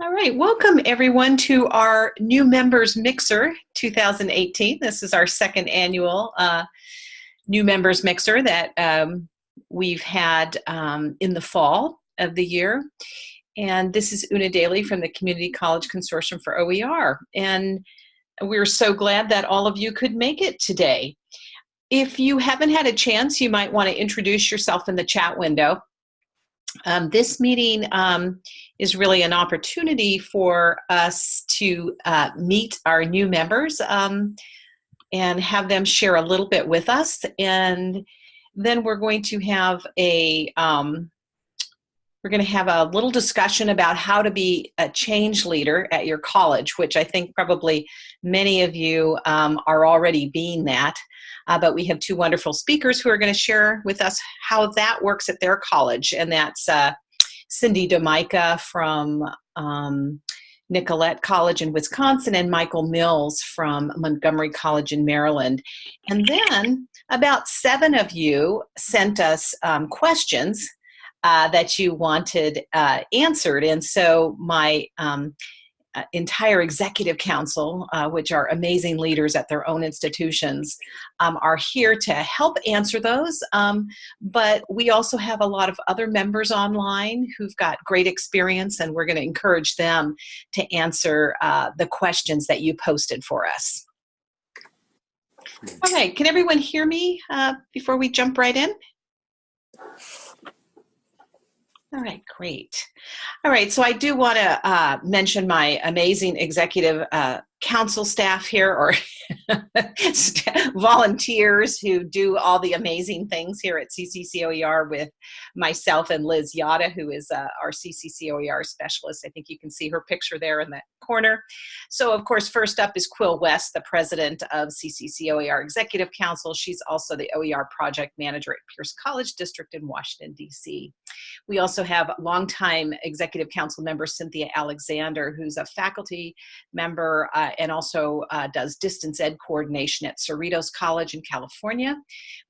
All right, welcome everyone to our new members mixer 2018. This is our second annual uh, new members mixer that um, we've had um, in the fall of the year. And this is Una Daly from the Community College Consortium for OER. And we're so glad that all of you could make it today. If you haven't had a chance, you might want to introduce yourself in the chat window. Um, this meeting um, is really an opportunity for us to uh, meet our new members um, and have them share a little bit with us. And then we're going to have a, um, we're going to have a little discussion about how to be a change leader at your college, which I think probably many of you um, are already being that. Uh, but we have two wonderful speakers who are going to share with us how that works at their college. And that's uh, Cindy Domica from um, Nicolet College in Wisconsin and Michael Mills from Montgomery College in Maryland. And then about seven of you sent us um, questions uh, that you wanted uh, answered. And so my um, entire executive council, uh, which are amazing leaders at their own institutions, um, are here to help answer those. Um, but we also have a lot of other members online who've got great experience, and we're going to encourage them to answer uh, the questions that you posted for us. Okay, can everyone hear me uh, before we jump right in? All right, great. All right, so I do want to uh, mention my amazing executive uh, council staff here or volunteers who do all the amazing things here at CCCOER with myself and Liz Yata, who is uh, our CCCOER specialist. I think you can see her picture there in that corner. So of course, first up is Quill West, the president of CCCOER Executive Council. She's also the OER project manager at Pierce College District in Washington, DC. We also have longtime executive council member Cynthia Alexander, who's a faculty member uh, and also uh, does distance ed coordination at Cerritos College in California.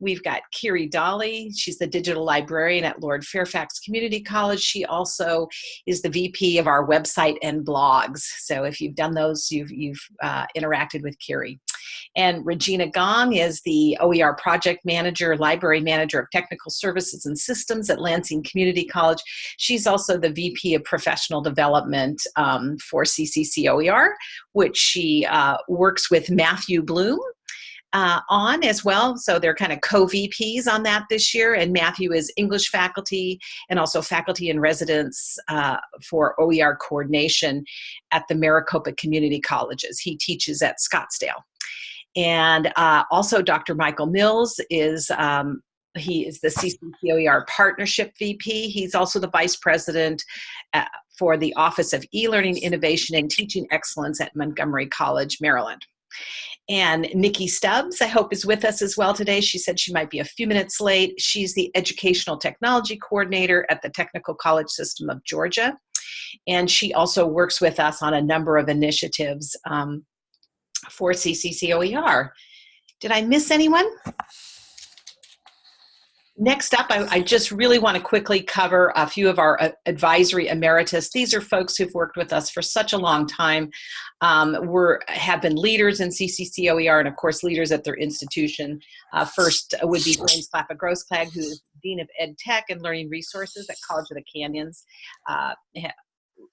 We've got Kiri Dolly. She's the digital librarian at Lord Fairfax Community College. She also is the VP of our website and blogs. So if you've done those, you've, you've uh, interacted with Kiri. And Regina Gong is the OER project manager, library manager of technical services and systems at Lansing Community College. She's also the VP of professional development um, for CCCOER, which she uh, works with Matthew Bloom uh, on as well. So they're kind of co-VPs on that this year. And Matthew is English faculty and also faculty in residence uh, for OER coordination at the Maricopa Community Colleges. He teaches at Scottsdale. And uh, also Dr. Michael Mills is um, he is the CCCOER Partnership VP. He's also the Vice President uh, for the Office of E-Learning Innovation and Teaching Excellence at Montgomery College, Maryland. And Nikki Stubbs, I hope, is with us as well today. She said she might be a few minutes late. She's the Educational Technology Coordinator at the Technical College System of Georgia. And she also works with us on a number of initiatives um, for CCCOER. Did I miss anyone? Next up, I, I, just really want to quickly cover a few of our uh, advisory emeritus. These are folks who've worked with us for such a long time, um, were, have been leaders in CCCOER and of course leaders at their institution. Uh, first would be James Glapa-Grossklag, who is Dean of Ed Tech and Learning Resources at College of the Canyons. Uh,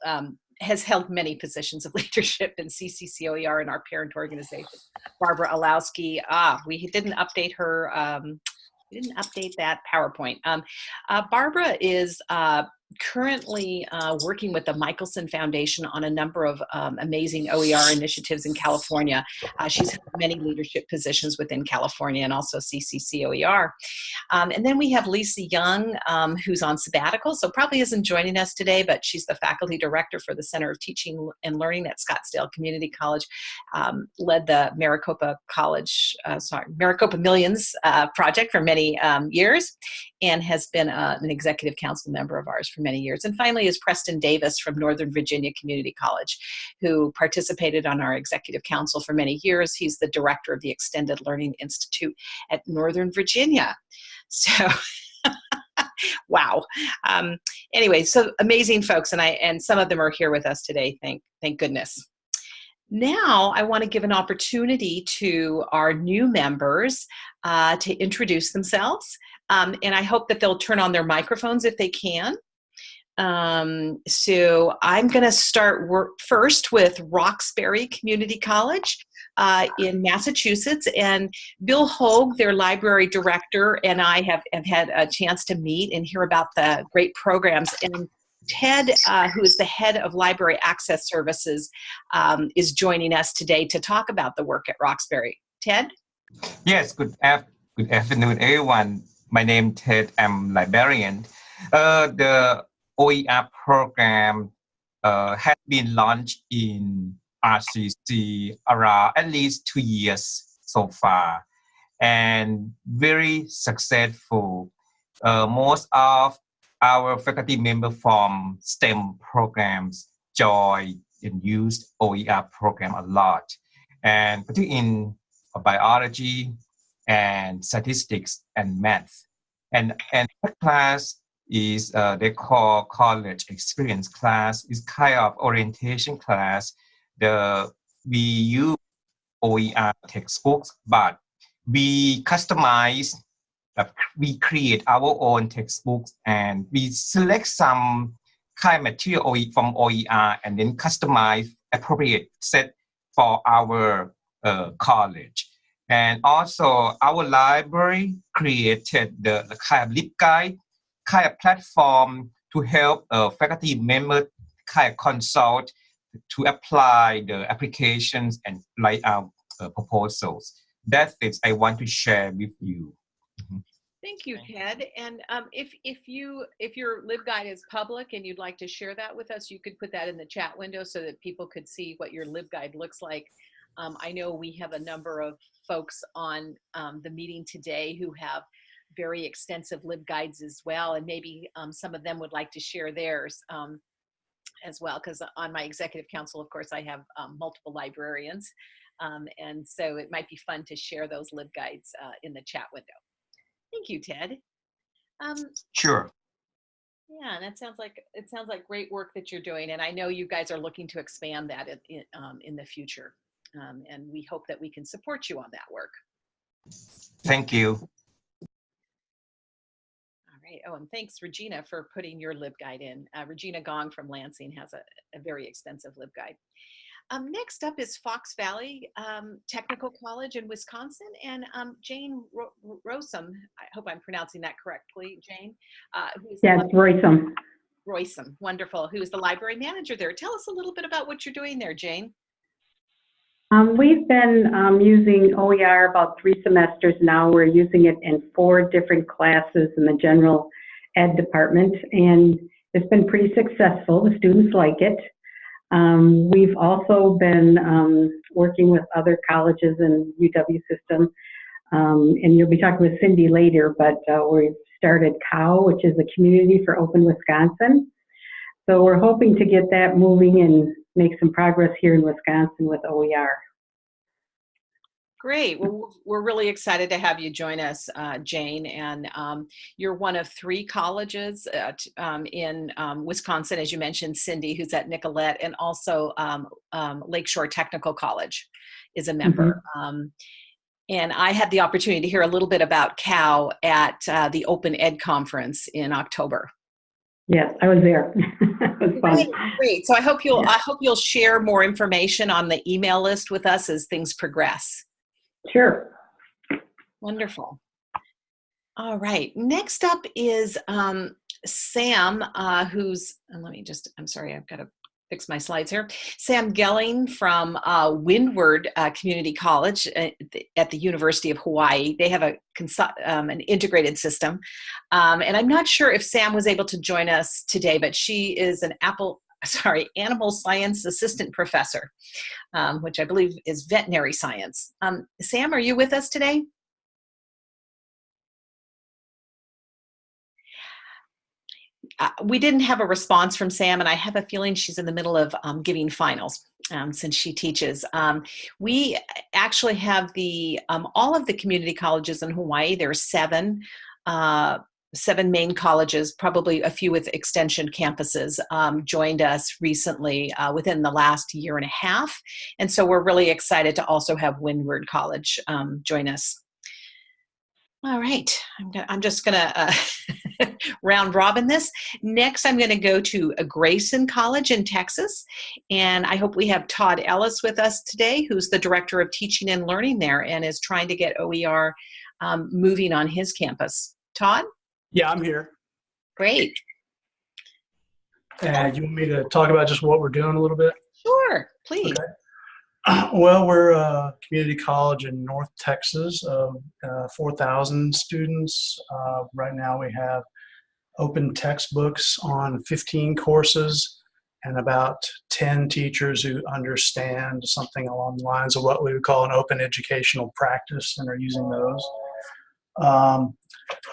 um, has held many positions of leadership in CCCOER and our parent organization. Barbara Illowsky, ah, we didn't update her, um, we didn't update that PowerPoint. Um, uh, Barbara is uh, currently uh, working with the Michelson Foundation on a number of um, amazing OER initiatives in California. Uh, she's had many leadership positions within California and also CCCOER. Um, and then we have Lisa Young, um, who's on sabbatical, so probably isn't joining us today, but she's the faculty director for the Center of Teaching and Learning at Scottsdale Community College, um, led the Maricopa College, uh, sorry, Maricopa Millions uh, project for many um, years, and has been uh, an executive council member of ours for many years. And finally is Preston Davis from Northern Virginia Community College, who participated on our executive council for many years. He's the director of the Extended Learning Institute at Northern Virginia. So wow. Um, anyway, so amazing folks, and I and some of them are here with us today. Thank thank goodness. Now, I want to give an opportunity to our new members uh, to introduce themselves, um, and I hope that they'll turn on their microphones if they can. Um, so I'm going to start work first with Roxbury Community College uh, in Massachusetts. And Bill Hogue, their library director, and I have, have had a chance to meet and hear about the great programs. And Ted, uh, who is the head of Library Access Services, um, is joining us today to talk about the work at Roxbury. Ted? Yes, good, af good afternoon, everyone. My name Ted, I'm librarian. Uh, the OER program uh, has been launched in RCC around at least two years so far and very successful. Uh, most of our faculty members from STEM programs join and use OER program a lot. And particularly in biology and statistics and math. And, and class is uh, they call college experience class. It's kind of orientation class. The we use OER textbooks, but we customize. Uh, we create our own textbooks and we select some kind of material from OER and then customize appropriate set for our uh, college. And also our library created the, the kind of LibGuide kind of platform to help uh, faculty members kind of consult to apply the applications and write out uh, proposals. That's it I want to share with you. Mm-hmm. Thank you, Ted. And um, if if you if your LibGuide is public and you'd like to share that with us, you could put that in the chat window so that people could see what your LibGuide looks like. Um, I know we have a number of folks on um, the meeting today who have very extensive LibGuides as well, and maybe um, some of them would like to share theirs um, as well, because on my executive council, of course, I have um, multiple librarians, um, and so it might be fun to share those LibGuides uh, in the chat window. Thank you, Ted. Um, sure. Yeah, and that sounds like it sounds like great work that you're doing, and I know you guys are looking to expand that in, in, um, in the future, and we hope that we can support you on that work. Thank you Oh, and thanks, Regina, for putting your LibGuide in. Uh, Regina Gong from Lansing has a, a very extensive LibGuide. Um, next up is Fox Valley um, Technical College in Wisconsin, and um, Jane Ro Rossum, I hope I'm pronouncing that correctly, Jane. Uh, yes, Roysum. Roysum, wonderful, who is the library manager there. Tell us a little bit about what you're doing there, Jane. Um, we've been um, using OER about three semesters now. We're using it in four different classes in the general ed department, and it's been pretty successful. The students like it. Um, we've also been um, working with other colleges in UW system, um, and you'll be talking with Cindy later, but uh, we've started COW, which is a community for open Wisconsin. So we're hoping to get that moving and make some progress here in Wisconsin with OER. Great. Well, we're really excited to have you join us, uh, Jane. And um, you're one of three colleges at, um, in um, Wisconsin, as you mentioned, Cindy, who's at Nicolet, and also um, um, Lakeshore Technical College is a member. Mm -hmm. and I had the opportunity to hear a little bit about COW at uh, the Open Ed Conference in October. Yes, I was there. was great, great. So I hope you'll yeah. I hope you'll share more information on the email list with us as things progress. Sure. Wonderful. All right. Next up is um, Sam, uh, who's let me just. I'm sorry, I've got to fix my slides here. Sam Gelling from uh, Windward uh, Community College at the, at the, University of Hawaii. They have a um, an integrated system. Um, and I'm not sure if Sam was able to join us today, but she is an Apple, sorry, animal science assistant professor, um, which I believe is veterinary science. Um, Sam, are you with us today? uh, we didn't have a response from Sam, and I have a feeling she's in the middle of um, giving finals um, since she teaches. Um, we actually have the um, all of the community colleges in Hawaii. There are seven. Uh, seven main colleges, probably a few with extension campuses, um, joined us recently uh, within the last year and a half. And so we're really excited to also have Windward College um, join us. All right, I'm, gonna, I'm just gonna uh, round robin this. Next, I'm gonna go to Grayson College in Texas. And I hope we have Todd Ellis with us today, who's the Director of Teaching and Learning there and is trying to get OER um, moving on his campus. Todd? Yeah, I'm here. Great. And you want me to talk about just what we're doing a little bit? Sure, please. Okay. Well, we're a community college in North Texas of uh, 4,000 students. Uh, right now we have open textbooks on 15 courses and about 10 teachers who understand something along the lines of what we would call an open educational practice and are using those. Um,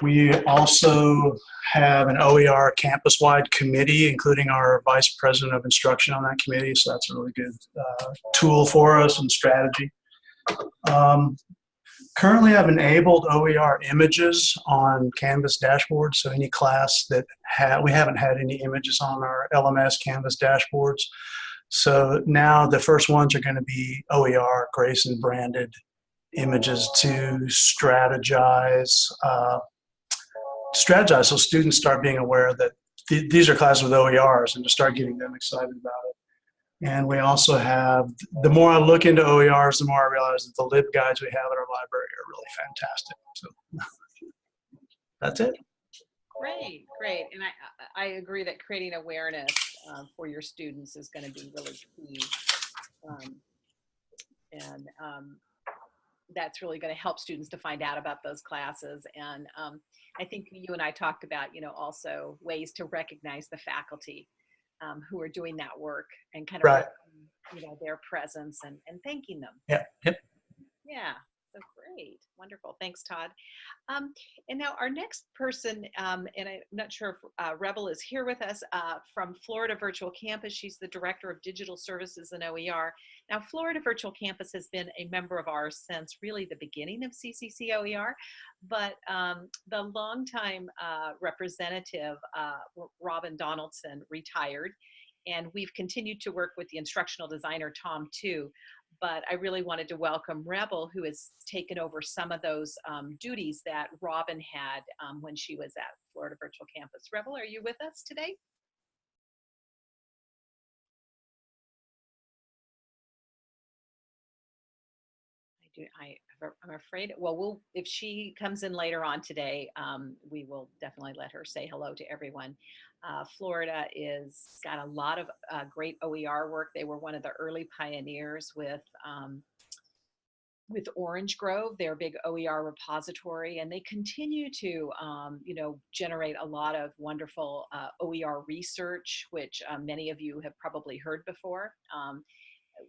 we also have an OER campus-wide committee, including our vice president of instruction on that committee. So that's a really good uh, tool for us and strategy. Um, currently, I've enabled OER images on Canvas dashboards. So any class that ha we haven't had any images on our LMS Canvas dashboards. So now the first ones are going to be OER Grayson branded images to strategize, uh, strategize so students start being aware that th these are classes with OERs and to start getting them excited about it. And we also have, the more I look into OERs, the more I realize that the lib guides we have at our library are really fantastic. So that's it. Great, great. And I, I agree that creating awareness uh, for your students is going to be really key. Um, and um, that's really going to help students to find out about those classes. And um, I think you and I talked about, you know, also ways to recognize the faculty um, who are doing that work and kind of, Right. you know, their presence and, and thanking them. Yeah, yep. Yeah, so great. Wonderful. Thanks, Todd. Um, and now our next person, um, and I'm not sure if uh, Rebel is here with us uh, from Florida Virtual Campus. She's the Director of Digital Services and OER. Now, Florida Virtual Campus has been a member of ours since really the beginning of CCC OER, but um, the longtime uh, representative, uh, Robin Donaldson, retired. And we've continued to work with the instructional designer, Tom, too but I really wanted to welcome Rebel, who has taken over some of those um, duties that Robin had um, when she was at Florida Virtual Campus. Rebel, are you with us today? I do. I, I'm afraid. Well, we'll if she comes in later on today, um, we will definitely let her say hello to everyone. Uh, Florida is got a lot of uh, great OER work. They were one of the early pioneers with um, with Orange Grove, their big OER repository, and they continue to, um, you know, generate a lot of wonderful uh, OER research, which uh, many of you have probably heard before. Um,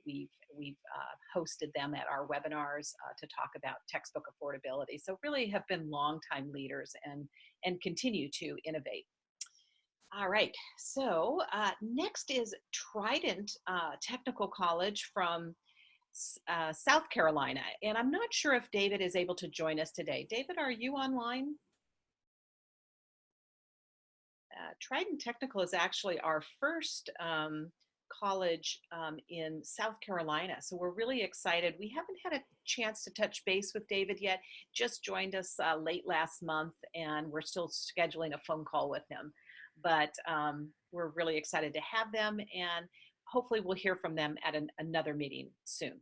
we've we've uh, hosted them at our webinars uh, to talk about textbook affordability. So really have been longtime leaders and and continue to innovate. All right, so uh, next is Trident uh, Technical College from uh, South Carolina. And I'm not sure if David is able to join us today. David, are you online? Uh, Trident Technical is actually our first um, college um, in South Carolina. So we're really excited. We haven't had a chance to touch base with David yet, just joined us uh, late last month and we're still scheduling a phone call with him but um, we're really excited to have them and hopefully we'll hear from them at an, another meeting soon.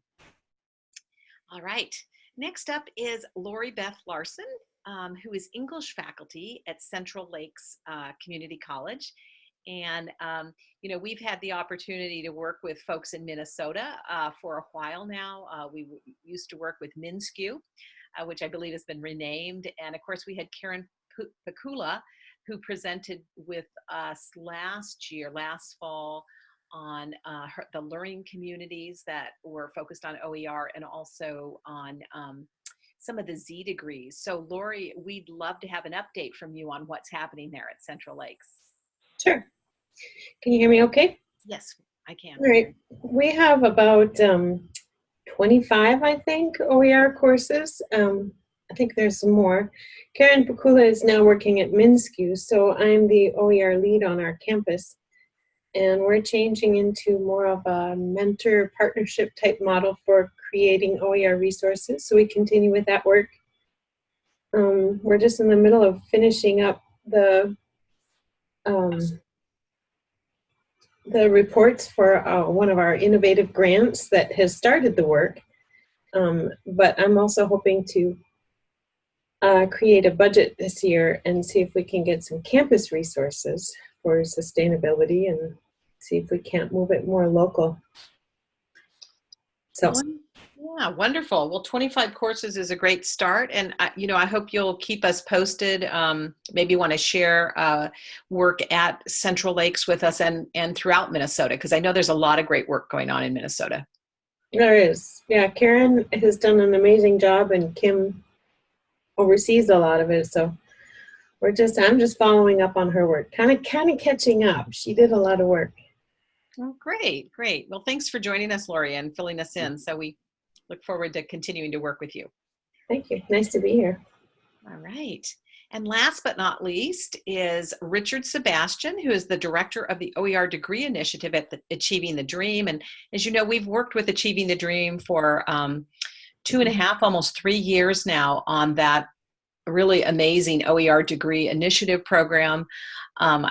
All right, next up is Lori Beth Larson, um, who is English faculty at Central Lakes uh, Community College. And, um, you know, we've had the opportunity to work with folks in Minnesota uh, for a while now. Uh, we used to work with MnSCU, uh, which I believe has been renamed. And of course, we had Karen Pikula, who presented with us last year, last fall, on uh, her, the learning communities that were focused on OER and also on um, some of the Z degrees. So Lori, we'd love to have an update from you on what's happening there at Central Lakes. Sure. Can you hear me okay? Yes, I can. All right. We have about um, 25, I think, OER courses. Um, I think there's some more. Karen Pikula is now working at MnSCU, so I'm the OER lead on our campus. And we're changing into more of a mentor partnership type model for creating OER resources. So we continue with that work. Um, we're just in the middle of finishing up the um, the reports for uh, one of our innovative grants that has started the work. Um, but I'm also hoping to uh, create a budget this year and see if we can get some campus resources for sustainability and see if we can't move it more local. So Yeah, wonderful. Well, 25 courses is a great start. And, I, you know, I hope you'll keep us posted. Um, maybe want to share uh, work at Central Lakes with us and, and throughout Minnesota, because I know there's a lot of great work going on in Minnesota. there is, yeah, Karen has done an amazing job and Kim oversees a lot of it. So we're just, I'm just following up on her work, kind of, kind of catching up. She did a lot of work. Oh, great, great. Well, thanks for joining us, Lori, and filling us in. So we look forward to continuing to work with you. Thank you. Nice to be here. All right. And last but not least is Richard Sebastian, who is the director of the OER Degree Initiative at the Achieving the Dream. And as you know, we've worked with Achieving the Dream for um, two and a half, almost three years now on that really amazing OER degree initiative program. Um,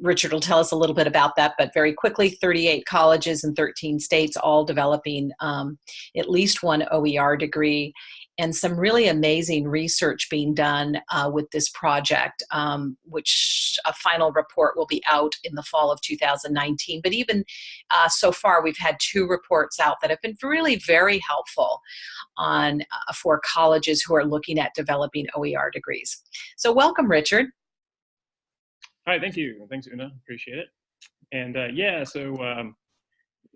Richard will tell us a little bit about that, but very quickly 38 colleges in 13 states, all developing um, at least one OER degree, and some really amazing research being done uh, with this project, um, which a final report will be out in the fall of 2019. But even uh, so far, we've had two reports out that have been really very helpful on uh, for colleges who are looking at developing OER degrees. So welcome, Richard. Hi, thank you. Thanks, Una. Appreciate it. And uh, yeah, so um,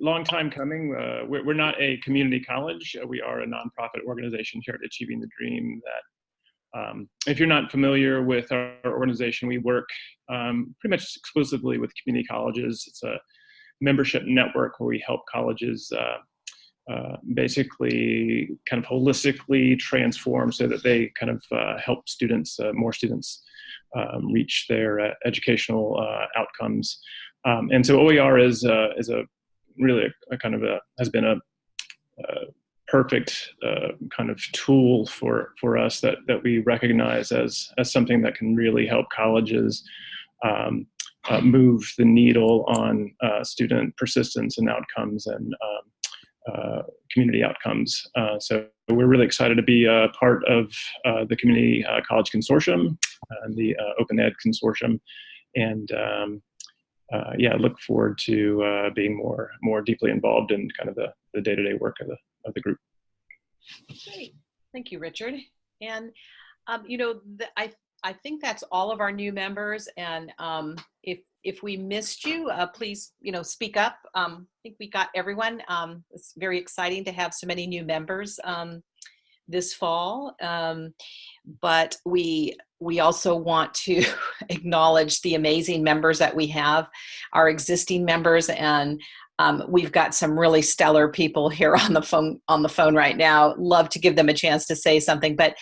long time coming. Uh, we're, we're not a community college. Uh, we are a nonprofit organization here at Achieving the Dream that um, if you're not familiar with our organization, we work um, pretty much exclusively with community colleges. It's a membership network where we help colleges uh, uh, basically kind of holistically transform so that they kind of uh, help students, uh, more students, um, reach their educational outcomes. Um, and so OER is, is a really a, a, kind of a, has been a, a perfect uh, kind of tool for for us that that we recognize as as something that can really help colleges um, uh, move the needle on uh, student persistence and outcomes and um, uh, community outcomes. Uh, so we're really excited to be a part of uh, the Community College Consortium and the Open Ed Consortium, and um, uh, yeah, look forward to uh, being more more deeply involved in kind of the the day to day work of the of the group. Great, thank you, Richard. And um, you know, the, I I think that's all of our new members. And um, if if we missed you, uh, please you know speak up. Um, I think we got everyone. Um, it's very exciting to have so many new members um, this fall. Um, but we we also want to acknowledge the amazing members that we have, our existing members, and um, we've got some really stellar people here on the phone on the phone right now. Love to give them a chance to say something, but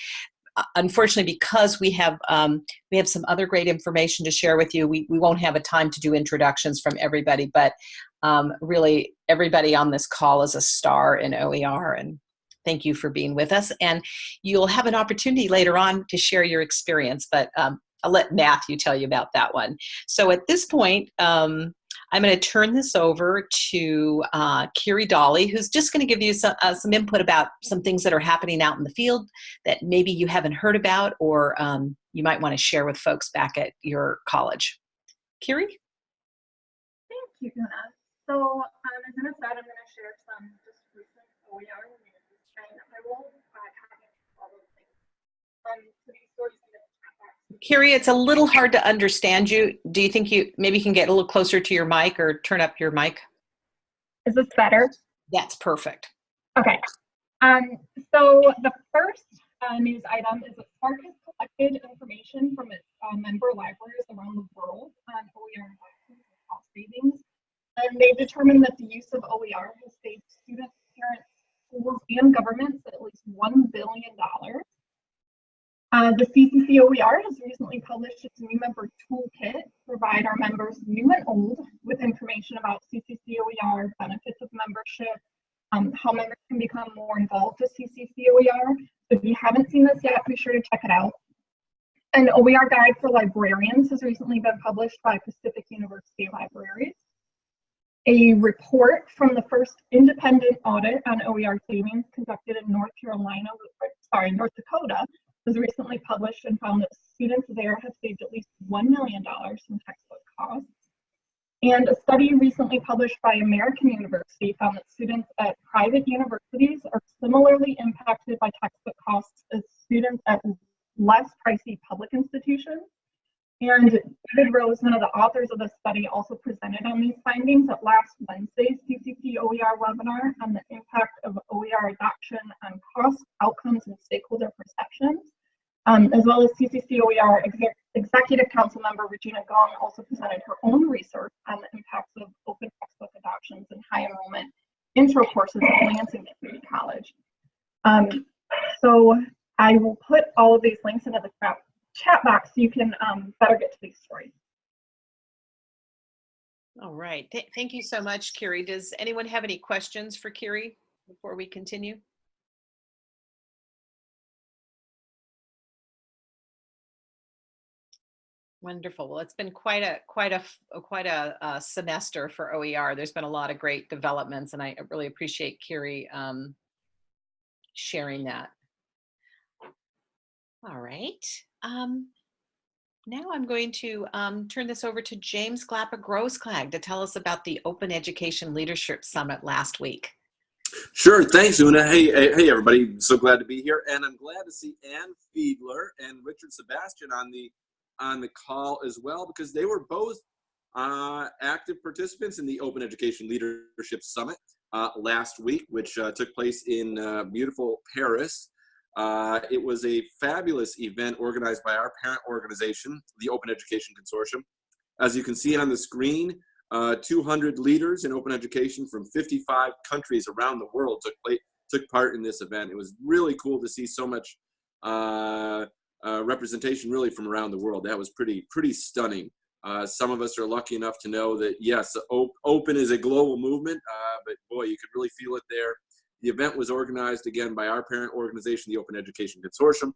uh, unfortunately, because we have um, we have some other great information to share with you, we we won't have a time to do introductions from everybody. But um, really, everybody on this call is a star in OER, and thank you for being with us. And you'll have an opportunity later on to share your experience, but um, I'll let Matthew tell you about that one. So at this point, um, I'm going to turn this over to uh, Kiri Dolly, who's just going to give you some, uh, some input about some things that are happening out in the field that maybe you haven't heard about or um, you might want to share with folks back at your college. Kiri? Thank you, Una. So um, as Una said, I'm going to share some just recent OER Kiri, it's a little hard to understand you. Do you think you maybe you can get a little closer to your mic or turn up your mic? Is this better? That's perfect. Okay. Um, so the first uh, news item is that SPARC has collected information from its uh, member libraries around the world on OER and cost savings. And they've determined that the use of OER has saved students, parents, schools, and governments at least $1 billion Uh, the CCCOER has recently published its new member toolkit to provide our members new and old with information about CCCOER, benefits of membership, um, how members can become more involved with CCCOER. So if you haven't seen this yet, be sure to check it out. An OER guide for librarians has recently been published by Pacific University Libraries. A report from the first independent audit on OER savings conducted in North Carolina, sorry, North Dakota, was recently published and found that students there have saved at least $1 million in textbook costs. And a study recently published by American University found that students at private universities are similarly impacted by textbook costs as students at less pricey public institutions. And David Rose, one of the authors of the study, also presented on these findings at last Wednesday's CCC OER webinar on the impact of OER adoption on cost, outcomes, and stakeholder perceptions. Um, as well as CCC OER exec Executive Council member Regina Gong also presented her own research on the impacts of open textbook adoptions and high enrollment intro courses at Lansing Community College. Um, so I will put all of these links into the chat box so you can um, better get to these stories. All right. Th thank you so much, Kiri. Does anyone have any questions for Kiri before we continue? Wonderful. Well, it's been quite a quite a quite a, a, semester for OER. There's been a lot of great developments, and I really appreciate Kiri um, sharing that. All right. Um, now I'm going to um, turn this over to James Glapa-Grossklag to tell us about the Open Education Leadership Summit last week. Sure, thanks, Una. Hey, hey, everybody. So glad to be here, and I'm glad to see Ann Fiedler and Richard Sebastian on the on the call as well because they were both uh, active participants in the Open Education Leadership Summit uh, last week, which uh, took place in uh, beautiful Paris. Uh, it was a fabulous event organized by our parent organization, the Open Education Consortium. As you can see on the screen, uh, 200 leaders in open education from 55 countries around the world took, took part in this event. It was really cool to see so much uh, representation really from around the world. That was pretty pretty stunning. Uh, some of us are lucky enough to know that yes, op open is a global movement, uh, but boy, you could really feel it there. The event was organized again by our parent organization, the Open Education Consortium,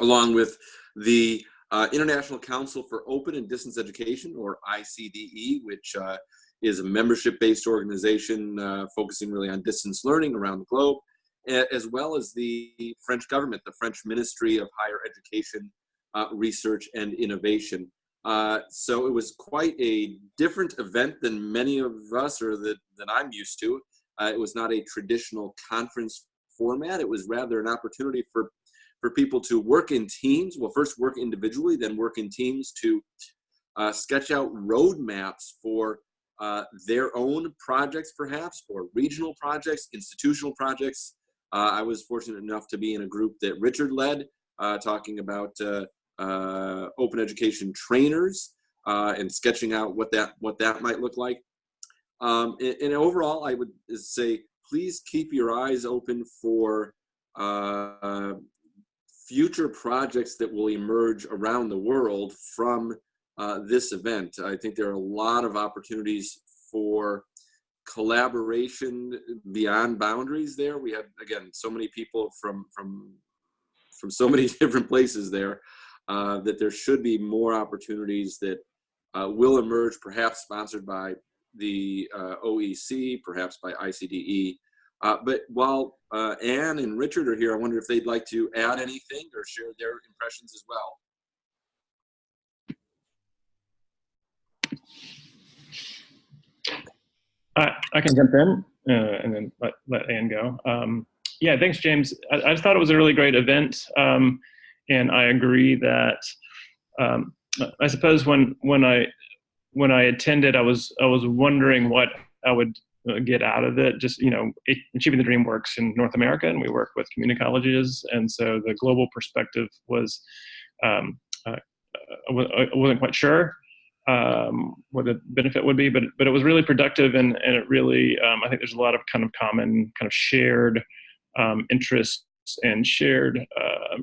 along with the uh, International Council for Open and Distance Education, or ICDE, which uh, is a membership-based organization uh, focusing really on distance learning around the globe as well as the French government, the French Ministry of Higher Education, uh, Research and Innovation. Uh, so it was quite a different event than many of us or that, than I'm used to. Uh, it was not a traditional conference format. It was rather an opportunity for, for people to work in teams. Well, first work individually, then work in teams to uh, sketch out roadmaps for uh, their own projects perhaps, or regional projects, institutional projects, uh, I was fortunate enough to be in a group that Richard led, uh, talking about uh, open education trainers and sketching out what that what that might look like. Um, and, and, overall, I would say please keep your eyes open for uh, future projects that will emerge around the world from this event. I think there are a lot of opportunities for collaboration beyond boundaries there. We had, again, so many people from, from, from so many different places there uh, that there should be more opportunities that uh, will emerge, perhaps sponsored by the uh, OEC, perhaps by ICDE. Uh, but while uh, Anne and Richard are here, I wonder if they'd like to add anything or share their impressions as well. I, I can jump in uh, and then let, let Ann go. Um, yeah, thanks, James. I, I, just thought it was a really great event. Um, and I agree that um, I suppose when when I when I attended, I was I was wondering what I would uh, get out of it. Just you know, achieving the dream works in North America, and we work with community colleges, and so the global perspective was um, uh, I wasn't quite sure um, what the benefit would be, but but it was really productive and and it really um, I think there's a lot of kind of common kind of shared um, interests and shared uh,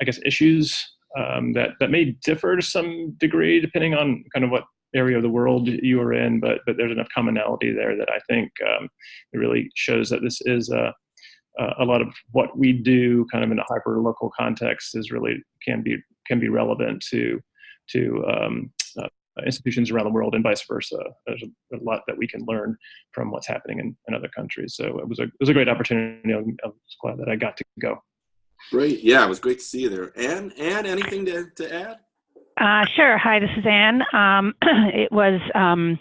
I guess, issues um, that that may differ to some degree depending on kind of what area of the world you are in, but but there's enough commonality there that I think um, it really shows that this is a a lot of what we do kind of in a hyper local context is really can be can be relevant to to um, uh, institutions around the world and vice versa. There's a, a, lot that we can learn from what's happening in, in other countries. So it was a it was a great opportunity. I'm, I'm glad that I got to go. Great. Yeah, it was great to see you there. Anne, Anne, anything to, to add? Uh, sure. Hi, this is Anne. Um, it was um,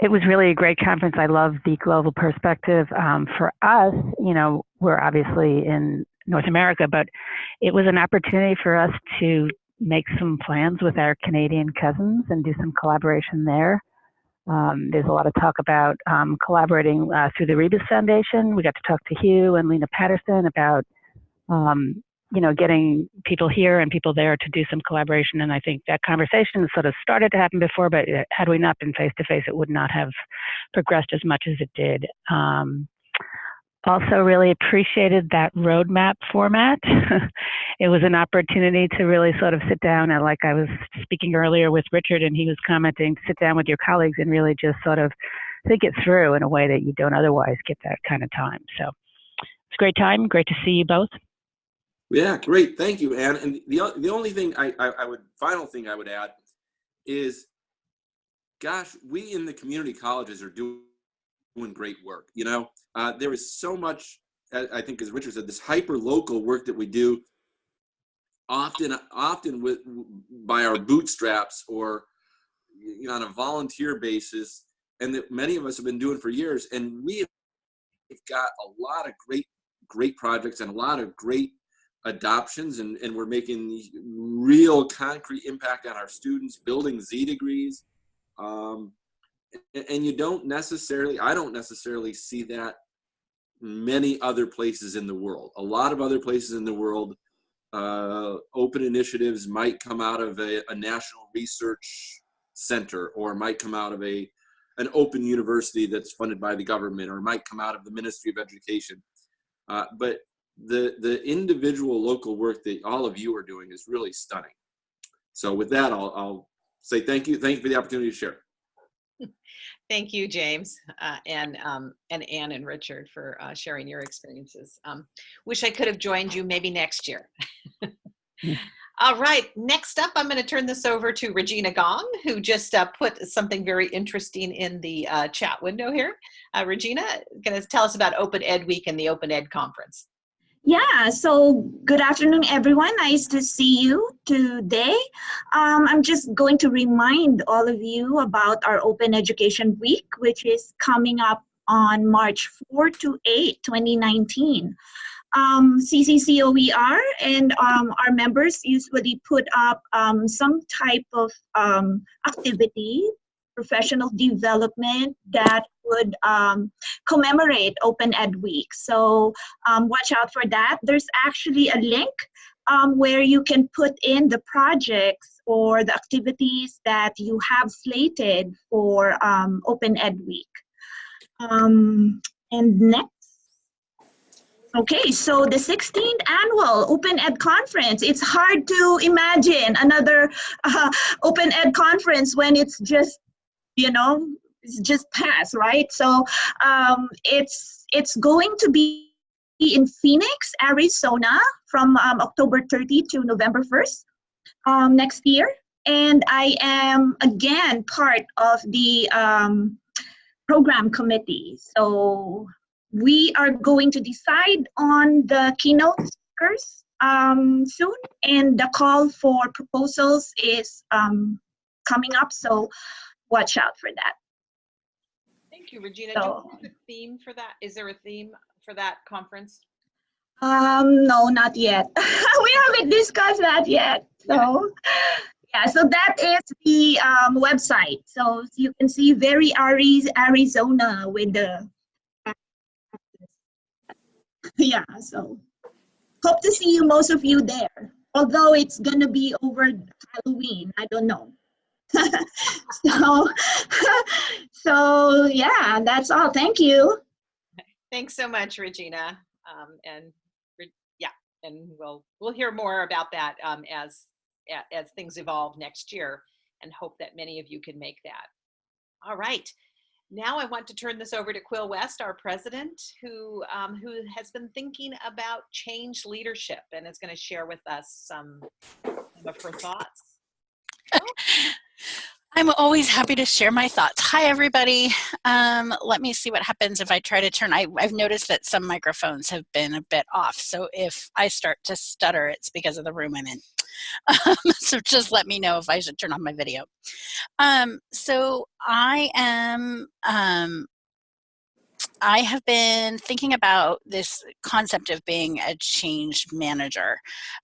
it was really a great conference. I love the global perspective. Um, for us, you know, we're obviously in North America, but it was an opportunity for us to make some plans with our Canadian cousins and do some collaboration there. Um, there's a lot of talk about um, collaborating uh, through the Rebus Foundation. We got to talk to Hugh and Lena Patterson about um, you know, getting people here and people there to do some collaboration. And I think that conversation sort of started to happen before, but had we not been face to face, it would not have progressed as much as it did. Um, also, really appreciated that roadmap format. it was an opportunity to really sort of sit down and, like I was speaking earlier with Richard, and he was commenting, sit down with your colleagues and really just sort of think it through in a way that you don't otherwise get that kind of time. So it's a great time. Great to see you both. Yeah, great. Thank you, Anne. And the, the only thing I, I, I would, final thing I would add is, gosh, we in the community colleges are doing, doing great work. You know, uh, there is so much, I think as Richard said, this hyper local work that we do often, often with by our bootstraps or you know, on a volunteer basis and that many of us have been doing for years. And we have got a lot of great, great projects and a lot of great adoptions and, and we're making real concrete impact on our students building z degrees. Um, and, and you don't necessarily i don't necessarily see that many other places in the world. A lot of other places in the world uh, open initiatives might come out of a, a national research center or might come out of a an open university that's funded by the government or might come out of the ministry of education. Uh, but the the individual local work that all of you are doing is really stunning. So with that, I'll, I'll say thank you. Thank you for the opportunity to share. Thank you, James, uh, and um, and Anne and Richard for uh, sharing your experiences. Um, wish I could have joined you maybe next year. All right, next up, I'm going to turn this over to Regina Gong, who just uh, put something very interesting in the uh, chat window here. Uh, Regina, going to tell us about Open Ed Week and the Open Ed Conference. Yeah, so good afternoon, everyone. Nice to see you today. Um, I'm just going to remind all of you about our Open Education Week, which is coming up on March 4 to 8, 2019. Um, CCCOER and um, our members usually put up um, some type of um, activity professional development that would um, commemorate Open Ed Week. So um, watch out for that. There's actually a link um, where you can put in the projects or the activities that you have slated for um, Open Ed Week. Um, and next. Okay, so the 16th annual Open Ed Conference. It's hard to imagine another uh, Open Ed conference when it's just you know it's just passed right? So um, it's it's going to be in phoenix arizona from um, october 30 to november 1st um, next year. And i am again part of the um, program committee. So we are going to decide on the keynote speakers um, soon. And the call for proposals is um, coming up. So watch out for that. Thank you, Regina. So, Do you have a theme for that? Is there a theme for that conference? Um, no, not yet. we haven't discussed that yet. So, yeah, so that is the um, website. So you can see very Arizona with the. yeah, so hope to see you, most of you there. Although it's gonna be over Halloween, I don't know. so, so yeah, that's all. Thank you. Thanks so much, Regina. Um, and yeah, and we'll we'll hear more about that um, as as things evolve next year, and hope that many of you can make that. All right. Now I want to turn this over to Quill West, our president, who um, who has been thinking about change leadership and is going to share with us some, some of her thoughts. I'm always happy to share my thoughts. Hi, everybody. Um, let me see what happens if I try to turn. I, I've noticed that some microphones have been a bit off. So if I start to stutter, it's because of the room I'm in. Um, so just let me know if I should turn on my video. Um, so I am um, I have been thinking about this concept of being a change manager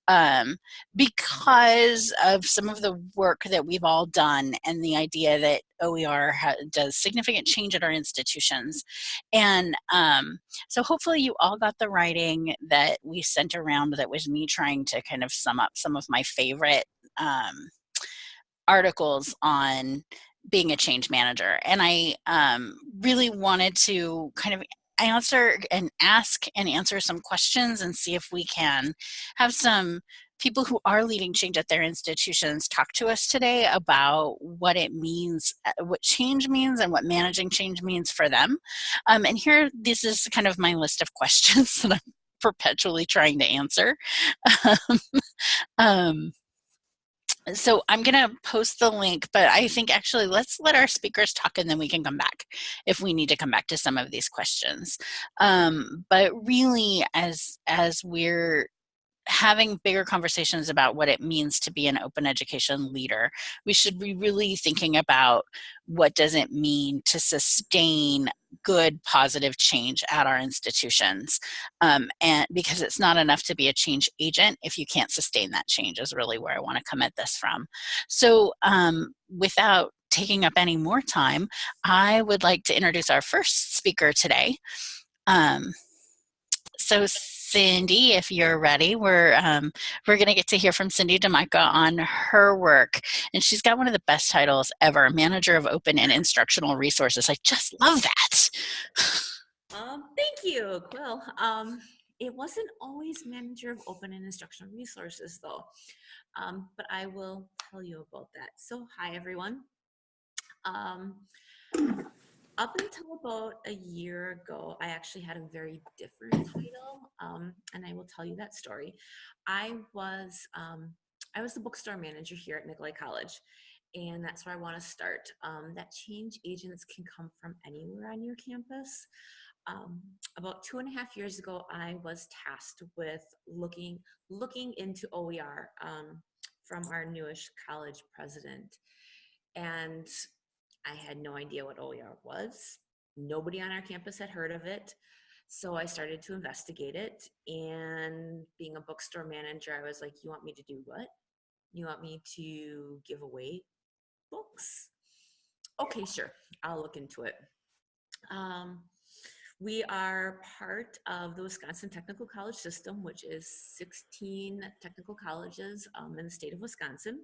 um, because of some of the work that we've all done and the idea that OER does significant change at our institutions. And um, so hopefully you all got the writing that we sent around that was me trying to kind of sum up some of my favorite um, articles on being a change manager. And I um, really wanted to kind of answer and ask and answer some questions and see if we can have some people who are leading change at their institutions talk to us today about what it means, uh, what change means and what managing change means for them. Um, and here, this is kind of my list of questions that I'm perpetually trying to answer. um, so I'm going to post the link, but I think actually let's let our speakers talk and then we can come back if we need to come back to some of these questions. Um, but really, as as we're having bigger conversations about what it means to be an open education leader, we should be really thinking about what does it mean to sustain good positive change at our institutions um, and because it's not enough to be a change agent if you can't sustain that change is really where I want to come at this from. So um, without taking up any more time, I would like to introduce our first speaker today. Um, so Cindy, if you're ready, we're um, we're going to get to hear from Cindy DeMica on her work, and she's got one of the best titles ever: Manager of Open and Instructional Resources. I just love that. Um, thank you, Quill. Um, it wasn't always Manager of Open and Instructional Resources, though, um, but I will tell you about that. So, hi everyone. Um, up until about a year ago, I actually had a very different title, um, and I will tell you that story. I was um, I was the bookstore manager here at Nicolet College, and that's where I want to start. Um, that change agents can come from anywhere on your campus. Um, about two and a half years ago, I was tasked with looking looking into OER um, from our newish college president, and I had no idea what OER was. Nobody on our campus had heard of it. So I started to investigate it. And being a bookstore manager, I was like, You want me to do what? You want me to give away books? Okay, sure. I'll look into it. Um, we are part of the Wisconsin Technical College System, which is 16 technical colleges um, in the state of Wisconsin.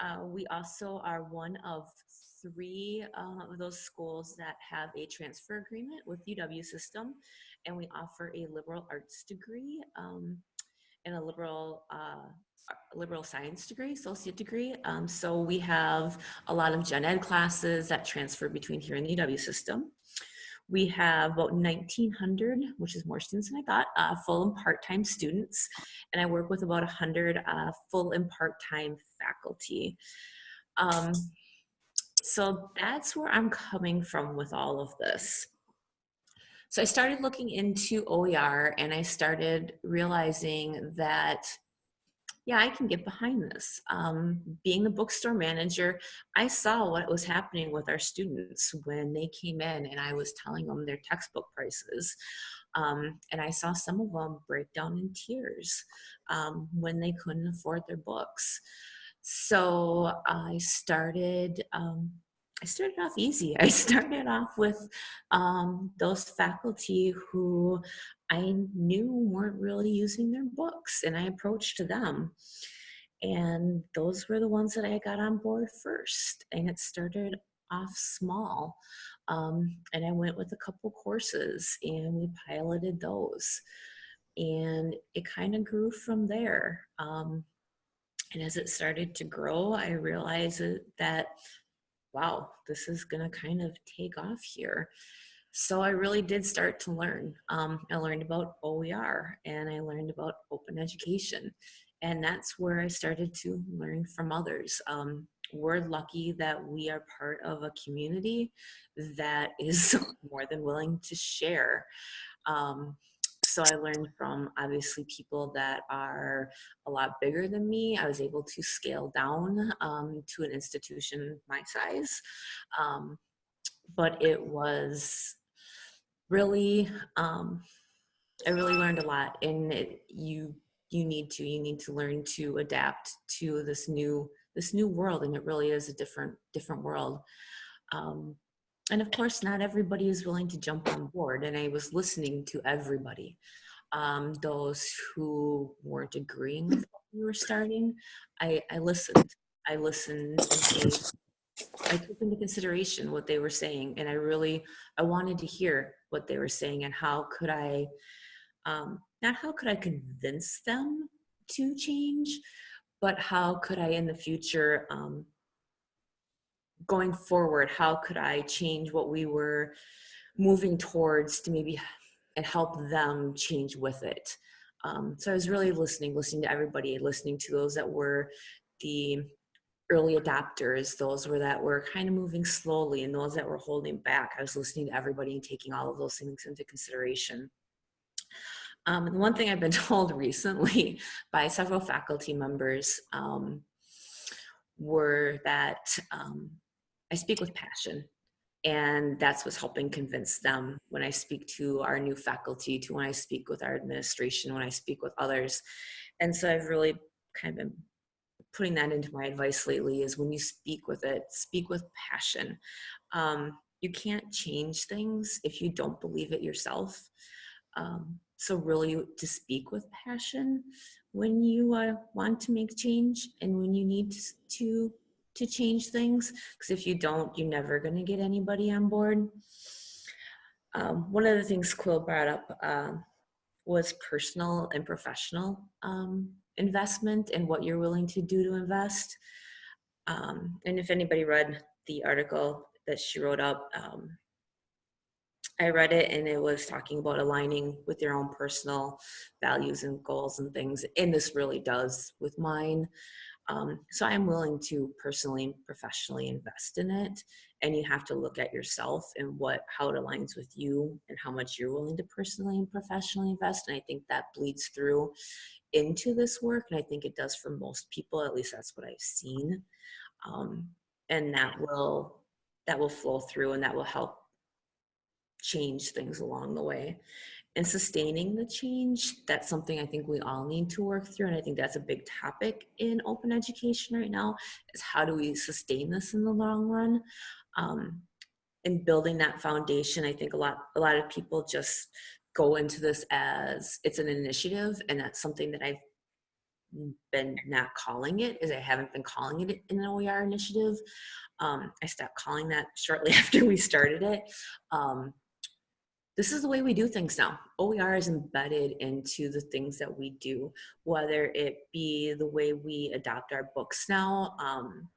Uh, we also are one of three uh, of those schools that have a transfer agreement with UW system, and we offer a liberal arts degree um, and a liberal uh, liberal science degree, associate degree. Um, so we have a lot of gen ed classes that transfer between here and the UW system. We have about 1,900, which is more students than I thought, uh, full and part-time students. And I work with about 100 uh, full and part-time faculty. Um, so that's where I'm coming from with all of this. So I started looking into OER and I started realizing that, yeah, I can get behind this. Um, being the bookstore manager, I saw what was happening with our students when they came in and I was telling them their textbook prices. Um, and I saw some of them break down in tears um, when they couldn't afford their books. So I started, um, I started off easy. I started off with um, those faculty who I knew weren't really using their books and I approached them. And those were the ones that I got on board first. And it started off small. Um, and I went with a couple courses and we piloted those. and it kind of grew from there. Um, and as it started to grow, I realized that, wow, this is to kind of take off here. So I really did start to learn. Um, I learned about OER and I learned about open education. And that's where I started to learn from others. Um, we're lucky that we are part of a community that is more than willing to share. Um, so I learned from obviously people that are a lot bigger than me. I was able to scale down um, to an institution my size. Um, but it was really, um, I really learned a lot and it, you, you need to, you need to learn to adapt to this new, this new world. And it really is a different, different world. Um, and of course, not everybody is willing to jump on board. And I was listening to everybody. Um, those who weren't agreeing with what we were starting, I, I listened. I listened and I took into consideration what they were saying. And I really, I wanted to hear what they were saying and how could I, um, not how could I convince them to change, but how could I in the future um, going forward, how could I change what we were moving towards to maybe and help them change with it. Um, so I was really listening, listening to everybody, listening to those that were the early adopters, those were that were kind of moving slowly and those that were holding back. I was listening to everybody and taking all of those things into consideration. Um, and one thing I've been told recently by several faculty members um, were that um, I speak with passion. And that's what's helping convince them when I speak to our new faculty, to when I speak with our administration, when I speak with others. And so I've really kind of been putting that into my advice lately is when you speak with it, speak with passion. Um, you can't change things if you don't believe it yourself. Um, so really to speak with passion when you uh, want to make change and when you need to to change things because if you don't, you're never going to get anybody on board. Um, one of the things Quill brought up uh, was personal and professional um, investment and what you're willing to do to invest. Um, and if anybody read the article that she wrote up, um, I read it and it was talking about aligning with your own personal values and goals and things. And this really does with mine. Um, so I'm willing to personally and professionally invest in it. And you have to look at yourself and what how it aligns with you and how much you're willing to personally and professionally invest. And I think that bleeds through into this work. And I think it does for most people, at least that's what I've seen. Um, and that will that will flow through and that will help change things along the way and sustaining the change that's something i think we all need to work through and i think that's a big topic in open education right now is how do we sustain this in the long run? Um, and building that foundation i think a lot a lot of people just go into this as it's an initiative and that's something that i've been not calling it is i haven't been calling it an oer initiative. Um, i stopped calling that shortly after we started it. Um, this is the way we do things now. OER is embedded into the things that we do, whether it be the way we adopt our books now. Um,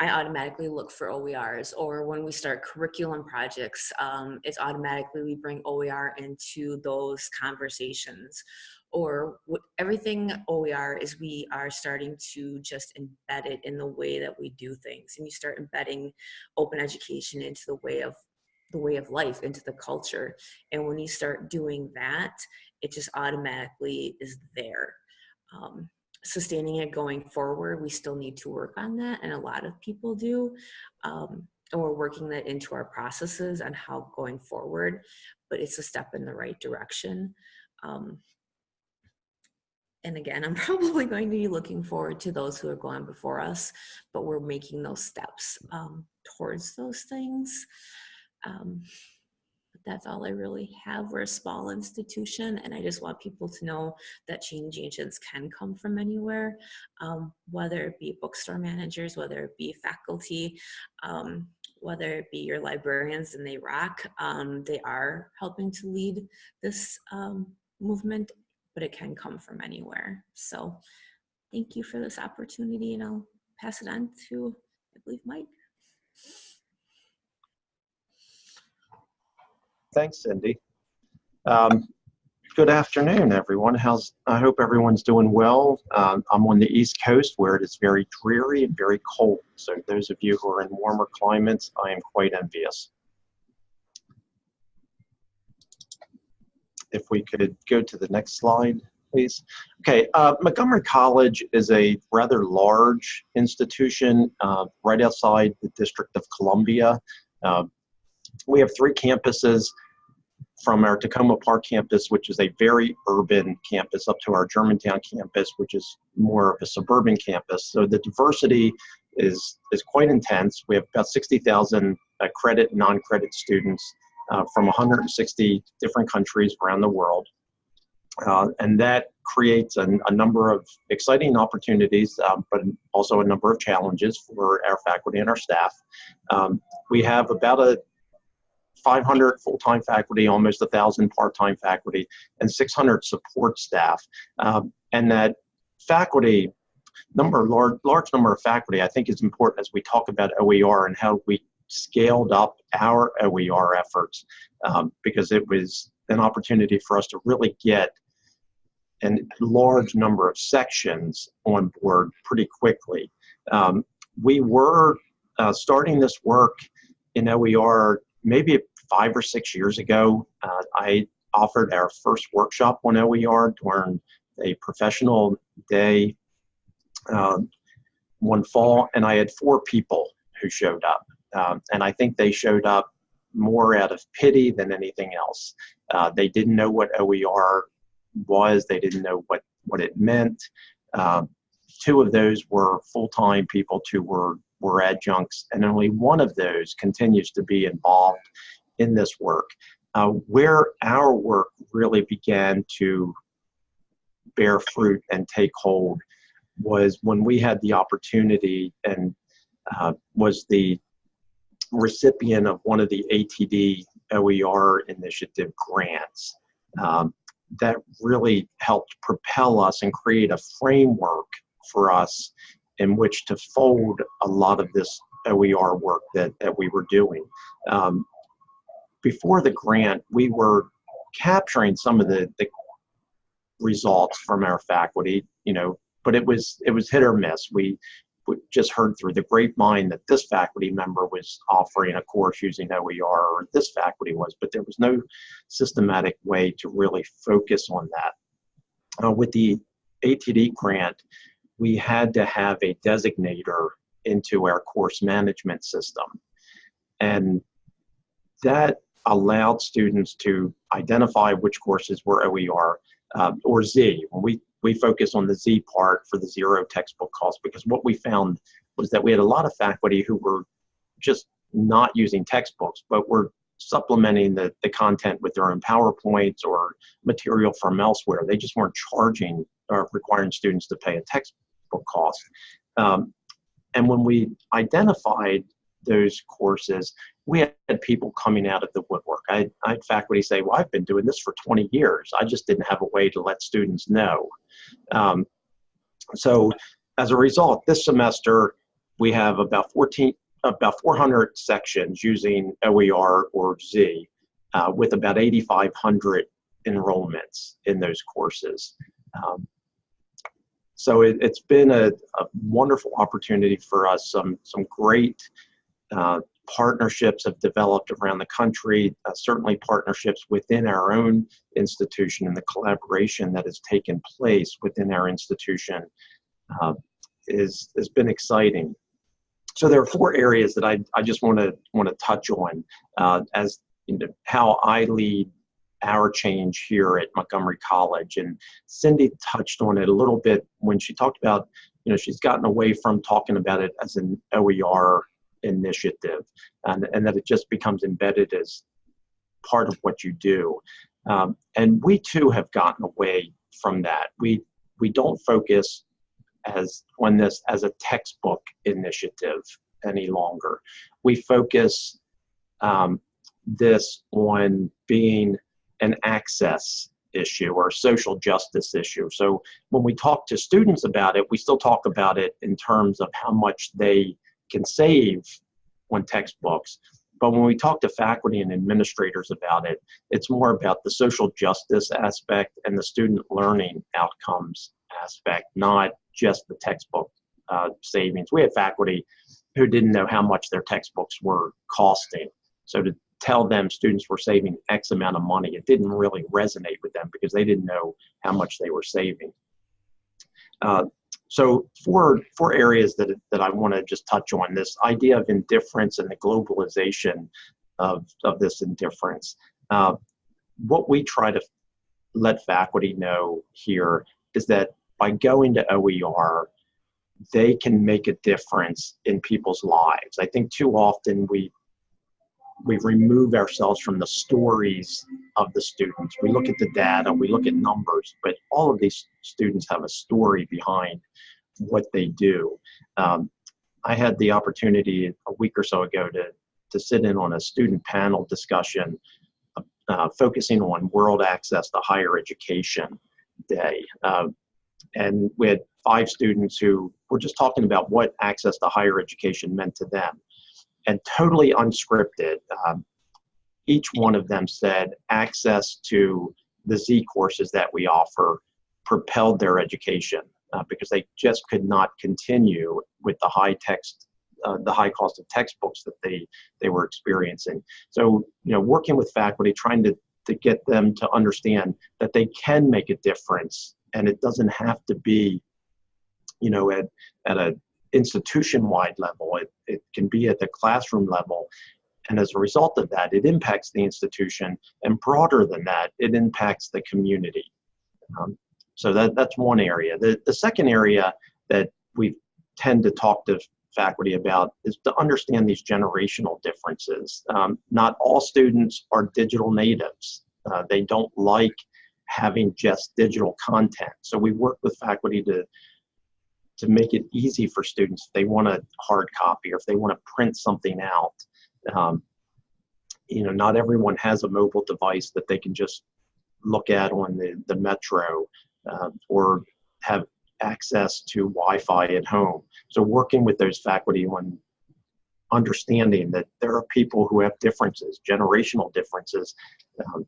I automatically look for OERs, or when we start curriculum projects, um, it's automatically we bring OER into those conversations. Or everything OER is we are starting to just embed it in the way that we do things. And you start embedding open education into the way of the way of life into the culture and when you start doing that it just automatically is there um, sustaining it going forward we still need to work on that and a lot of people do um, and we're working that into our processes on how going forward but it's a step in the right direction um, and again, I'm probably going to be looking forward to those who are going before us, but we're making those steps um, towards those things. Um, but that's all I really have. We're a small institution, and I just want people to know that change agents can come from anywhere, um, whether it be bookstore managers, whether it be faculty, um, whether it be your librarians and they rock, um, they are helping to lead this um, movement but it can come from anywhere. So thank you for this opportunity and I'll pass it on to, I believe, Mike. Thanks, Cindy. Um, good afternoon, everyone. How's I hope everyone's doing well. Um, I'm on the East Coast where it is very dreary and very cold. So those of you who are in warmer climates, I am quite envious. If we could go to the next slide, please. Okay, uh, Montgomery College is a rather large institution uh, right outside the District of Columbia. Uh, we have three campuses from our Takoma Park campus, which is a very urban campus, up to our Germantown campus, which is more of a suburban campus. So the diversity is, is quite intense. We have about 60,000 uh, credit non-credit students uh, from 160 different countries around the world. Uh, and that creates a, a, number of exciting opportunities, um, but also a number of challenges for our faculty and our staff. Um, we have about a 500 full-time faculty, almost 1,000 part-time faculty, and 600 support staff. Um, and that faculty number, large, large number of faculty, I think is important as we talk about OER and how we scaled up our OER efforts um, because it was an opportunity for us to really get a large number of sections on board pretty quickly. Um, we were uh, starting this work in OER maybe five or six years ago. Uh, I offered our first workshop on OER during a professional day uh, one fall, and I had four people who showed up. Um, and I think they showed up more out of pity than anything else. Uh, they didn't know what OER was, they didn't know what, what it meant. Um, two of those were full-time people, two were, were adjuncts, and only one of those continues to be involved in this work. Uh, where our work really began to bear fruit and take hold was when we had the opportunity and uh, was the recipient of one of the ATD OER initiative grants. Um, that really helped propel us and create a framework for us in which to fold a lot of this OER work that, that we were doing. Um, before the grant, we were capturing some of the, the results from our faculty, you know, but it was it was hit or miss. We just heard through the grapevine that this faculty member was offering a course using OER or this faculty was, but there was no systematic way to really focus on that. Uh, with the ATD grant, we had to have a designator into our course management system. And that allowed students to identify which courses were OER uh, or Z. We we focus on the Z part for the zero textbook cost because what we found was that we had a lot of faculty who were just not using textbooks, but were supplementing the, the content with their own PowerPoints or material from elsewhere. They just weren't charging or requiring students to pay a textbook cost. Um, and when we identified those courses, we had people coming out of the woodwork. I, I had faculty say, well, I've been doing this for 20 years. I just didn't have a way to let students know. Um, so as a result, this semester, we have about 14, about 400 sections using OER or Z uh, with about 8,500 enrollments in those courses. Um, so it, has been a, a, wonderful opportunity for us, some, some great uh, partnerships have developed around the country, uh, certainly partnerships within our own institution and the collaboration that has taken place within our institution uh, is, has been exciting. So there are four areas that I, I just want to want to touch on uh, as you know, how I lead our change here at Montgomery College. And Cindy touched on it a little bit when she talked about, you know, she's gotten away from talking about it as an OER initiative and, and that it just becomes embedded as part of what you do. Um, and we too have gotten away from that. We, we don't focus as on this as a textbook initiative any longer. We focus um, this on being an access issue or a social justice issue. So when we talk to students about it, we still talk about it in terms of how much they can save on textbooks. But when we talk to faculty and administrators about it, it's more about the social justice aspect and the student learning outcomes aspect, not just the textbook uh, savings. We had faculty who didn't know how much their textbooks were costing. So to tell them students were saving X amount of money, it didn't really resonate with them because they didn't know how much they were saving. Uh, so four, four areas that, that I want to just touch on, this idea of indifference and the globalization of, of this indifference. Uh, what we try to let faculty know here is that by going to OER, they can make a difference in people's lives. I think too often we we remove ourselves from the stories of the students. We look at the data, we look at numbers, but all of these students have a story behind what they do. Um, I had the opportunity a week or so ago to, to sit in on a student panel discussion uh, focusing on World Access to Higher Education Day. Uh, and we had five students who were just talking about what access to higher education meant to them and totally unscripted. Um, each one of them said access to the Z courses that we offer propelled their education uh, because they just could not continue with the high text, uh, the high cost of textbooks that they they were experiencing. So you know, working with faculty, trying to to get them to understand that they can make a difference, and it doesn't have to be, you know, at at a institution-wide level. It, it can be at the classroom level. And as a result of that, it impacts the institution. And broader than that, it impacts the community. Um, so that, that's one area. The, the second area that we tend to talk to faculty about is to understand these generational differences. Um, not all students are digital natives. Uh, they don't like having just digital content. So we work with faculty to to make it easy for students if they want a hard copy or if they want to print something out. Um, you know, not everyone has a mobile device that they can just look at on the, the metro uh, or have access to Wi-Fi at home. So working with those faculty on understanding that there are people who have differences, generational differences, um,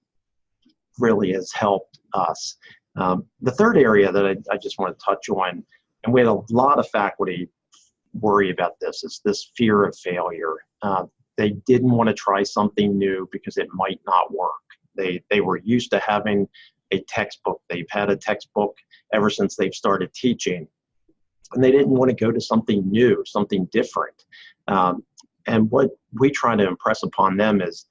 really has helped us. Um, the third area that I, I just want to touch on and we had a lot of faculty worry about this. It's this fear of failure. Uh, they didn't want to try something new because it might not work. They, they were used to having a textbook. They've had a textbook ever since they've started teaching. And they didn't want to go to something new, something different. Um, and what we try to impress upon them is,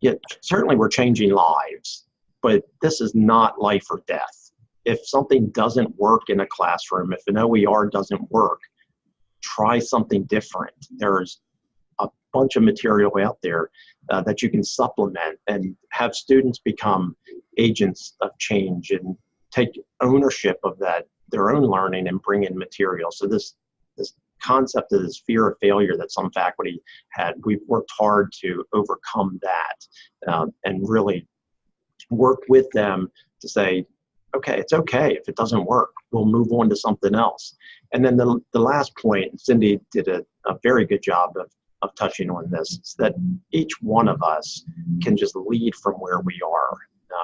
yeah, certainly we're changing lives, but this is not life or death if something doesn't work in a classroom, if an OER doesn't work, try something different. There's a bunch of material out there uh, that you can supplement and have students become agents of change and take ownership of that their own learning and bring in material. So this this concept of this fear of failure that some faculty had, we've worked hard to overcome that um, and really work with them to say, okay, it's okay if it doesn't work. We'll move on to something else. And then the, the last point, Cindy did a, a very good job of, of touching on this, is that each one of us can just lead from where we are.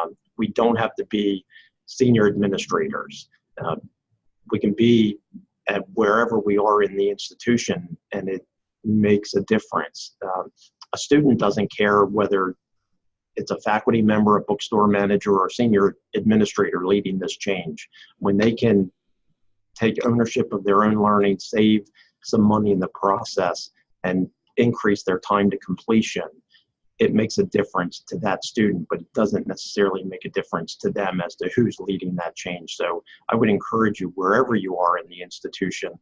Um, we don't have to be senior administrators. Uh, we can be at wherever we are in the institution and it makes a difference. Um, a student doesn't care whether it's a faculty member, a bookstore manager, or senior administrator leading this change. When they can take ownership of their own learning, save some money in the process, and increase their time to completion, it makes a difference to that student, but it doesn't necessarily make a difference to them as to who's leading that change. So I would encourage you, wherever you are in the institution,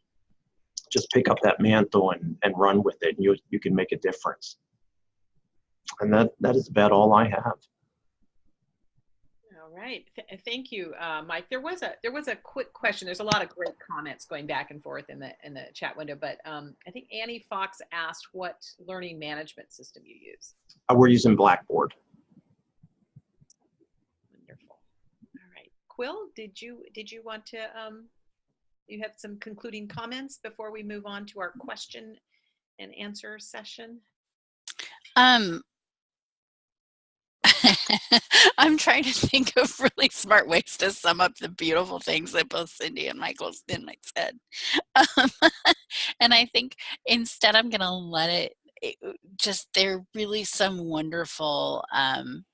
just pick up that mantle and, and run with it, and you, you can make a difference and that that is about all I have. All right, Th thank you, uh, Mike. There was a there was a quick question. There's a lot of great comments going back and forth in the in the chat window, but um, I think Annie Fox asked what learning management system you use. Uh, we're using Blackboard. Wonderful. All right, Quill, did you did you want to um, you have some concluding comments before we move on to our question and answer session? Um, I'm trying to think of really smart ways to sum up the beautiful things that both Cindy and Michael Spinmike said. Um, and I think instead I'm going to let it, it, just, there are really some wonderful um,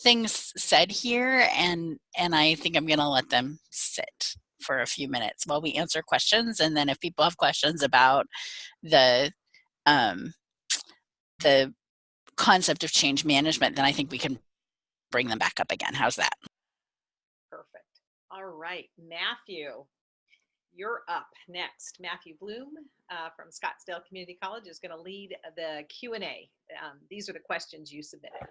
things said here. And, and I think I'm going to let them sit for a few minutes while we answer questions. And then if people have questions about the, um, the concept of change management, then I think we can bring them back up again. How's that? Perfect. All right, Matthew, you're up next. Matthew Bloom uh, from Scottsdale Community College is going to lead the Q&A. Um, these are the questions you submitted.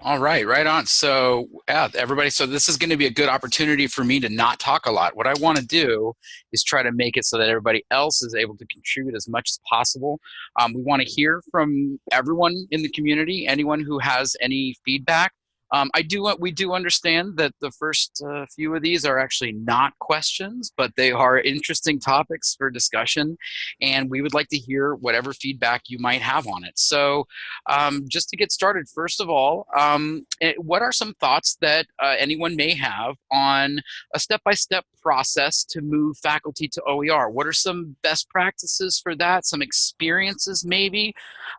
All right, right on. So, yeah, everybody, so this is going to be a good opportunity for me to not talk a lot. What I want to do is try to make it so that everybody else is able to contribute as much as possible. Um, we want to hear from everyone in the community, anyone who has any feedback. Um, I do want we do understand that the first uh, few of these are actually not questions, but they are interesting topics for discussion, and we would like to hear whatever feedback you might have on it. So, um, just to get started, first of all, um, eh, what are some thoughts that uh, anyone may have on a step-by-step -step process to move faculty to OER? What are some best practices for that? Some experiences maybe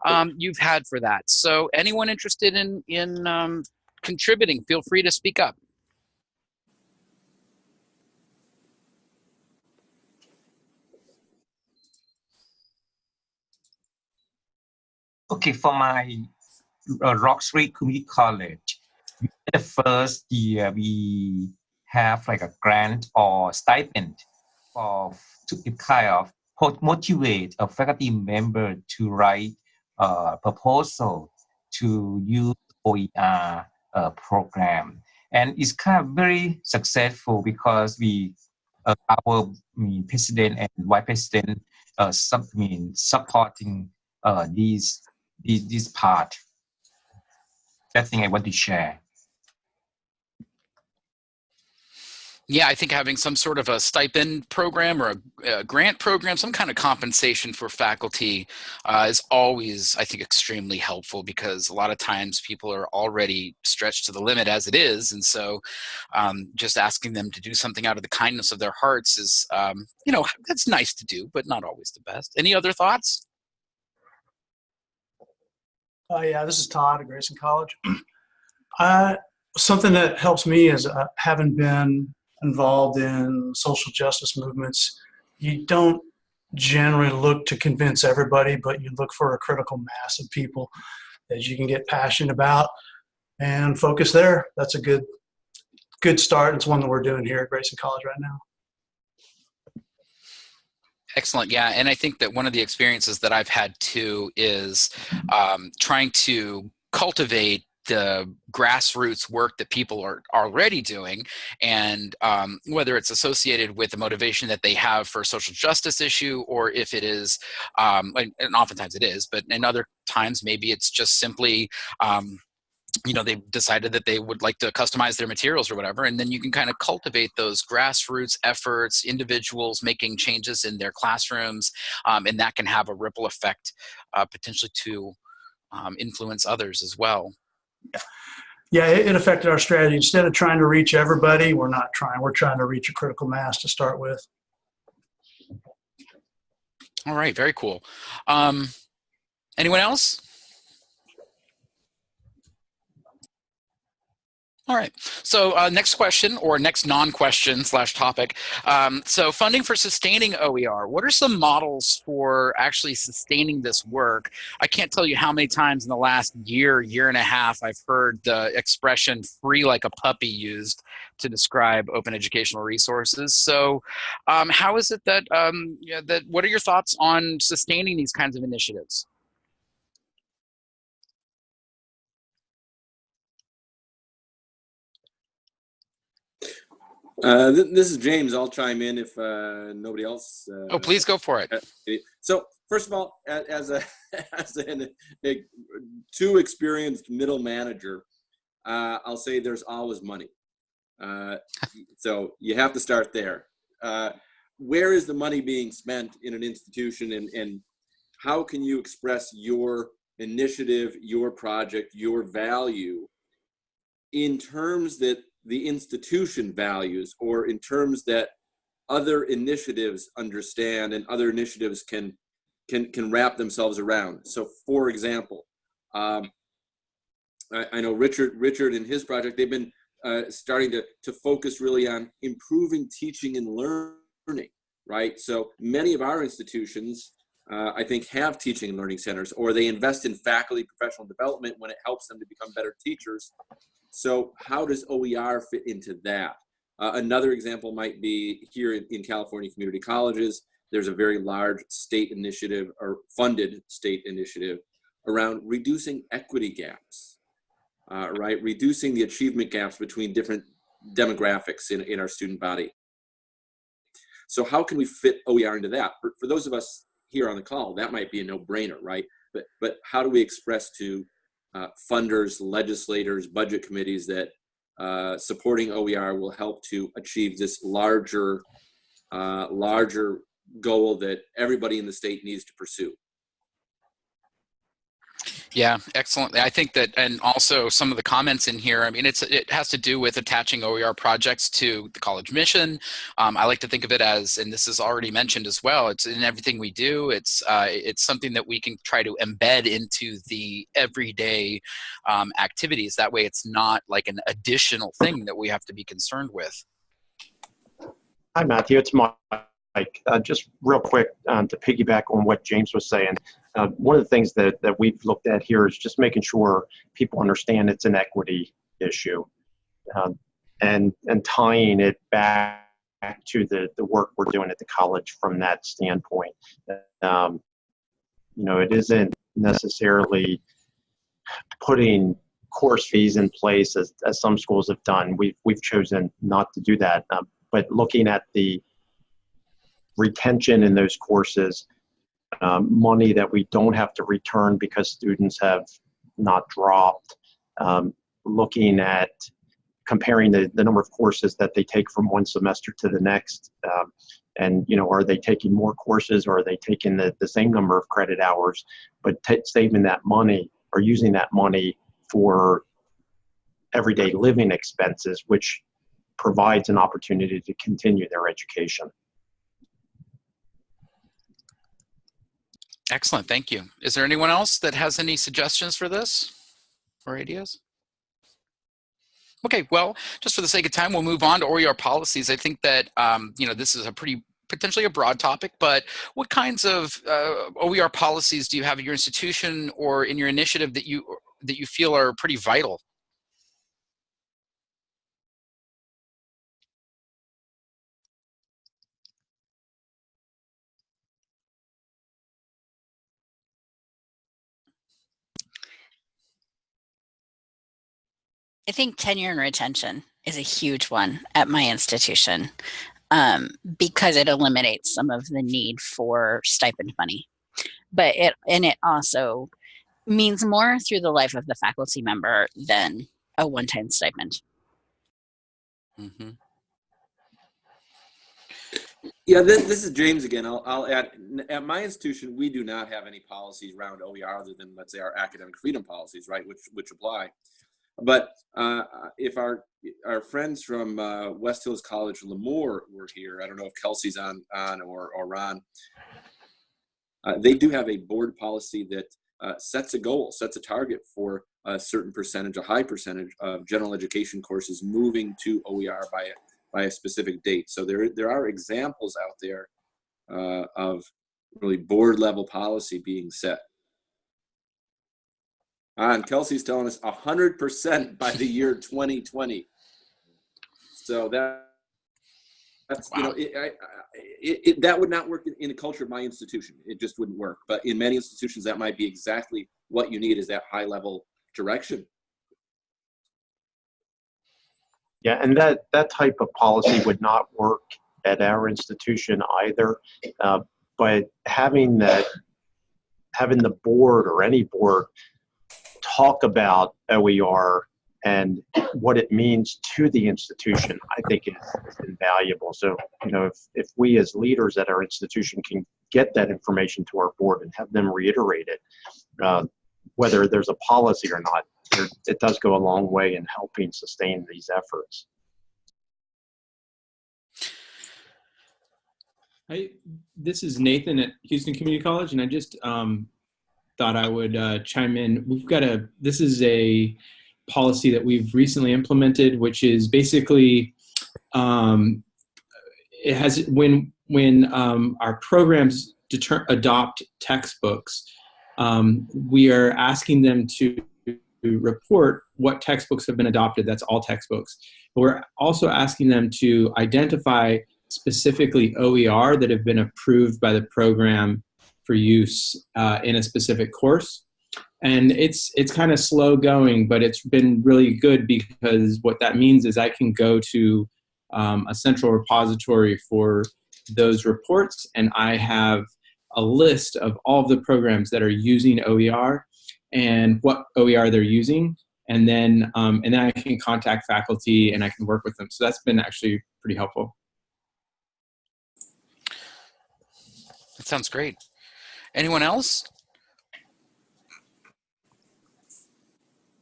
um, you've had for that? So, anyone interested in in um, contributing, feel free to speak up. Okay, for my uh, Community College, the first year we have like a grant or stipend for to kind of motivate a faculty member to write a proposal to use OER uh, program. And it's kind of very successful because we, uh, our mean, president and vice president, uh, sub, mean, supporting uh, these, these, this part. That thing I want to share. Yeah, I think having some sort of a stipend program or a, a grant program, some kind of compensation for faculty uh, is always, I think, extremely helpful because a lot of times people are already stretched to the limit as it is. And so um, just asking them to do something out of the kindness of their hearts is, um, you know, that's nice to do, but not always the best. Any other thoughts? Uh, yeah, this is Todd at Grayson College. uh, something that helps me is uh, having been involved in social justice movements, you don't generally look to convince everybody, but you look for a critical mass of people that you can get passionate about and focus there. That's a good good start. It's one that we're doing here at Grayson College right now. Excellent. Yeah. And I think that one of the experiences that I've had too is um, trying to cultivate the grassroots work that people are already doing and um, whether it's associated with the motivation that they have for a social justice issue or if it is um, and, oftentimes it is but in other times maybe it's just simply um, you know they've decided that they would like to customize their materials or whatever and then you can kind of cultivate those grassroots efforts individuals making changes in their classrooms um, and that can have a ripple effect uh, potentially to um, influence others as well yeah, it, it affected our strategy. Instead of trying to reach everybody, we're not trying. We're trying to reach a critical mass to start with. All right, very cool. Um, anyone else? All right. So uh, next question or next non-question slash topic. Um, so funding for sustaining OER. What are some models for actually sustaining this work? I can't tell you how many times in the last year, year and a half, I've heard the expression free like a puppy used to describe open educational resources. So um, how is it that, um, yeah, that, what are your thoughts on sustaining these kinds of initiatives? Uh, th this is James. I'll chime in if uh, nobody else. Uh, oh, please go for it. So first of all, as a as a, a too experienced middle manager, uh, I'll say there's always money. Uh, so you have to start there. Uh, where is the money being spent in an institution and, and how can you express your initiative, your project, your value in terms that the institution values or in terms that other initiatives understand and other initiatives can can can wrap themselves around. So for example, um, I, I know Richard Richard and his project, they've been uh, starting to, to focus really on improving teaching and learning, right? So many of our institutions, uh, I think, have teaching and learning centers, or they invest in faculty professional development when it helps them to become better teachers. So how does OER fit into that? Uh, another example might be here in, in, California community colleges, there's a very large state initiative or funded state initiative around reducing equity gaps, uh, right? Reducing the achievement gaps between different demographics in, in our student body. So how can we fit OER into that? For, for those of us here on the call, that might be a no-brainer, right? But, but how do we express to uh, funders, legislators, budget committees that uh, supporting OER will help to achieve this larger, uh, larger goal that everybody in the state needs to pursue. Yeah, excellent. I think that, and also some of the comments in here, I mean, it's it has to do with attaching OER projects to the college mission. Um, I like to think of it as, and this is already mentioned as well, it's in everything we do. It's uh, it's something that we can try to embed into the everyday um, activities. That way it's not like an additional thing that we have to be concerned with. Hi, Matthew. It's Mike. Uh, just real quick um, to piggyback on what James was saying, uh, one of the things that, that we've looked at here is just making sure people understand it's an equity issue um, and, and tying it back to the, the work we're doing at the college from that standpoint. Um, you know, it isn't necessarily putting course fees in place as, as some schools have done. We've, we've chosen not to do that, um, but looking at the retention in those courses, um, money that we don't have to return because students have not dropped, um, looking at comparing the, the number of courses that they take from one semester to the next. Um, and, you know, are they taking more courses or are they taking the, the same number of credit hours, but saving that money or using that money for everyday living expenses, which provides an opportunity to continue their education. Excellent, thank you. Is there anyone else that has any suggestions for this or ideas? Okay, well, just for the sake of time, we'll move on to OER policies. I think that, um, you know, this is a pretty potentially a broad topic, but what kinds of uh, OER policies do you have at your institution or in your initiative that you that you feel are pretty vital I think tenure and retention is a huge one at my institution um, because it eliminates some of the need for stipend money. But it and it also means more through the life of the faculty member than a one-time stipend. Mm -hmm. Yeah, this, this is James again. I'll, I'll add, at my institution, we do not have any policies around OER other than, let's say, our academic freedom policies, right, which, which apply. But uh, if our our friends from uh, West Hills College Lemoore were here, I don't know if Kelsey's on on or or Ron. Uh, they do have a board policy that uh, sets a goal, sets a target for a certain percentage, a high percentage of general education courses moving to OER by a, by a specific date. So there there are examples out there uh, of really board level policy being set. And Kelsey's telling us 100% by the year 2020. So that that's wow. you know it, I, it, it, that would not work in, in the culture of my institution. It just wouldn't work. But in many institutions, that might be exactly what you need is that high level direction. Yeah, and that that type of policy would not work at our institution either. Uh, but having that, having the board or any board talk about OER and what it means to the institution, I think is, is invaluable. So, you know, if, if we as leaders at our institution can get that information to our board and have them reiterate it, uh, whether there's a policy or not, there, it does go a long way in helping sustain these efforts. Hi, this is Nathan at Houston Community College, and I just um, thought I would uh, chime in. We've got a, this is a policy that we've recently implemented, which is basically, um, it has, when, when um, our programs deter, adopt textbooks, um, we are asking them to report what textbooks have been adopted. That's all textbooks. But we're also asking them to identify specifically OER that have been approved by the program for use uh, in a specific course. And it's it's kind of slow going, but it's been really good because what that means is I can go to um, a central repository for those reports, and I have a list of all of the programs that are using OER and what OER they're using, and then um, and then I can contact faculty and I can work with them. So that's been actually pretty helpful. That sounds great. Anyone else?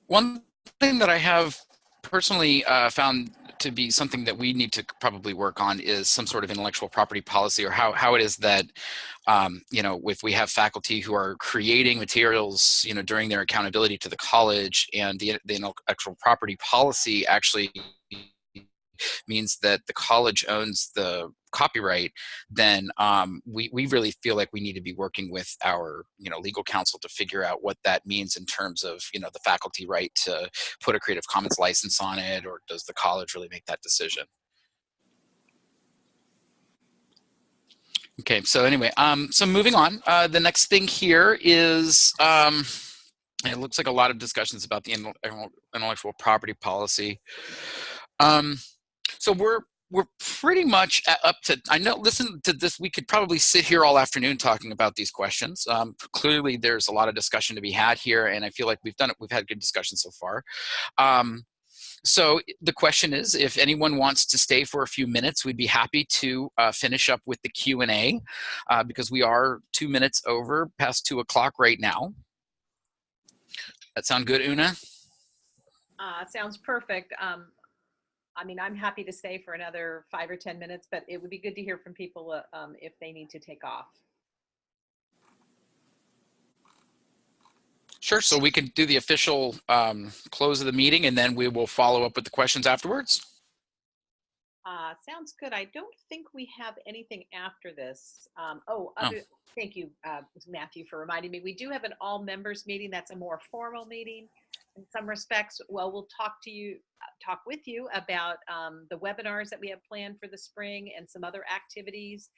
One thing that I have personally uh, found to be something that we need to probably work on is some sort of intellectual property policy or how, how it is that, um, you know, if we have faculty who are creating materials, you know, during their accountability to the college and the, the intellectual property policy actually means that the college owns the copyright, then um, we, we really feel like we need to be working with our you know legal counsel to figure out what that means in terms of you know the faculty right to put a Creative Commons license on it, or does the college really make that decision? Okay, so anyway, um, so moving on, uh, the next thing here is, um, it looks like a lot of discussions about the intellectual property policy. Um, so we're we're pretty much up to, I know, listen to this, we could probably sit here all afternoon talking about these questions. Um, clearly there's a lot of discussion to be had here and I feel like we've done it, we've had good discussion so far. Um, so the question is, if anyone wants to stay for a few minutes, we'd be happy to uh, finish up with the Q&A uh, because we are two minutes over past two o'clock right now. That sound good, Una? Uh, sounds perfect. Um, I mean, I'm happy to stay for another five or 10 minutes, but it would be good to hear from people uh, um, if they need to take off. Sure, so we can do the official um, close of the meeting and then we will follow up with the questions afterwards. Uh, sounds good. I don't think we have anything after this. Um, oh, other, oh, thank you, uh, Matthew, for reminding me. We do have an all members meeting. That's a more formal meeting in some respects. Well, we'll talk to you, talk with you about um, the webinars that we have planned for the spring and some other activities.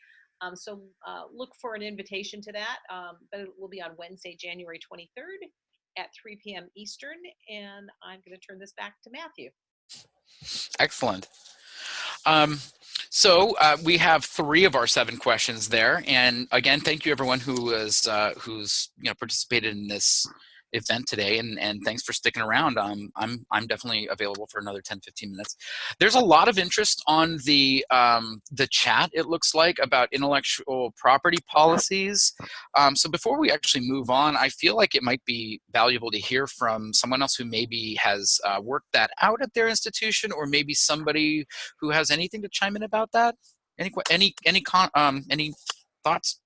Um, so uh, look for an invitation to that, um, but it will be on Wednesday, January 23rd at 3 p.m. Eastern. And I'm going to turn this back to Matthew. Excellent. Um, so uh, we have three of our seven questions there, and again, thank you everyone who is uh, who's you know participated in this event today and, and thanks for sticking around. Um, I'm, I'm definitely available for another 10, 15 minutes. There's a lot of interest on the, um, the chat, it looks like, about intellectual property policies. Um, so before we actually move on, I feel like it might be valuable to hear from someone else who maybe has uh, worked that out at their institution or maybe somebody who has anything to chime in about that. Any, any, any, con, um, any thoughts?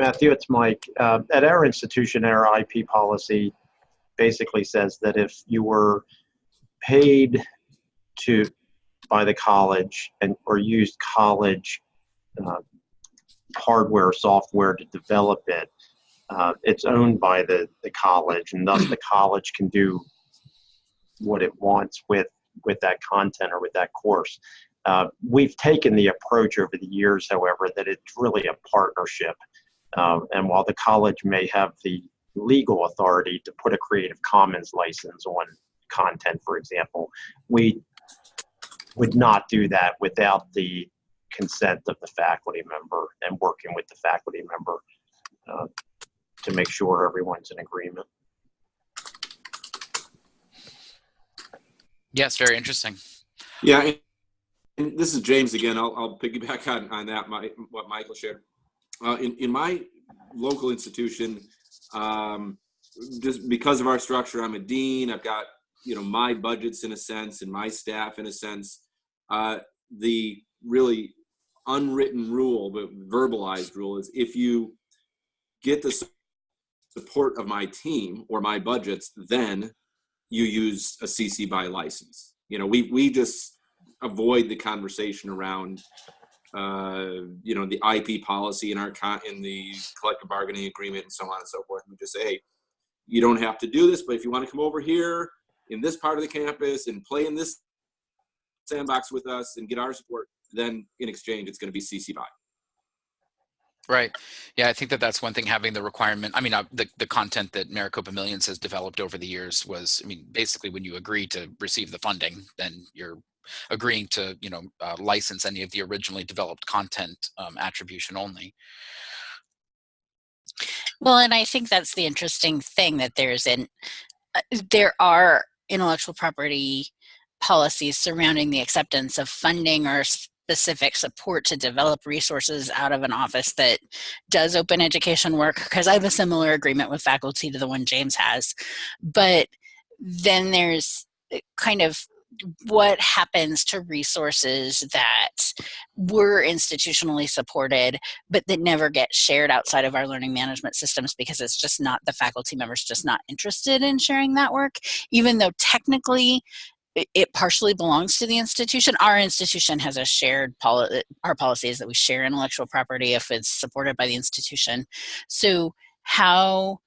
Matthew, it's Mike. Uh, at our institution, our IP policy basically says that if you were paid to by the college and or used college uh, hardware or software to develop it, uh, it's owned by the, the college, and thus the college can do what it wants with with that content or with that course. Uh, we've taken the approach over the years, however, that it's really a partnership. Um, and while the college may have the legal authority to put a Creative Commons license on content, for example, we would not do that without the consent of the faculty member and working with the faculty member. uh, to make sure everyone's in agreement. Yes, very interesting. Yeah, and, and this is James again. I'll, I'll piggyback on, on that, my, what Michael shared. Uh, in, in my local institution, um, just because of our structure, I'm a dean. I've got you know my budgets in a sense and my staff in a sense. Uh, the really unwritten rule, but verbalized rule is if you get the support of my team or my budgets, then you use a CC by license. You know, we we just avoid the conversation around uh, you know, the IP policy in our con in the collective bargaining agreement and so on and so forth. We just say, hey, you don't have to do this, but if you want to come over here in this part of the campus and play in this sandbox with us and get our support, then in exchange, it's going to be CC by. Right. Yeah, I think that that's one thing having the requirement. I mean, uh, the, the content that Maricopa Millions has developed over the years was, I mean, basically when you agree to receive the funding, then you're agreeing to, you know, uh, license any of the originally developed content um, attribution only. Well, and I think that's the interesting thing that there's in, uh, there are intellectual property policies surrounding the acceptance of funding or specific support to develop resources out of an office that does open education work because I have a similar agreement with faculty to the one James has. But then there's uh, kind of what happens to resources that were institutionally supported but that never get shared outside of our learning management systems because it's just not the faculty members just not interested in sharing that work even though technically it partially belongs to the institution. Our institution has a shared policy, our policy is that we share intellectual property if it's supported by the institution. So how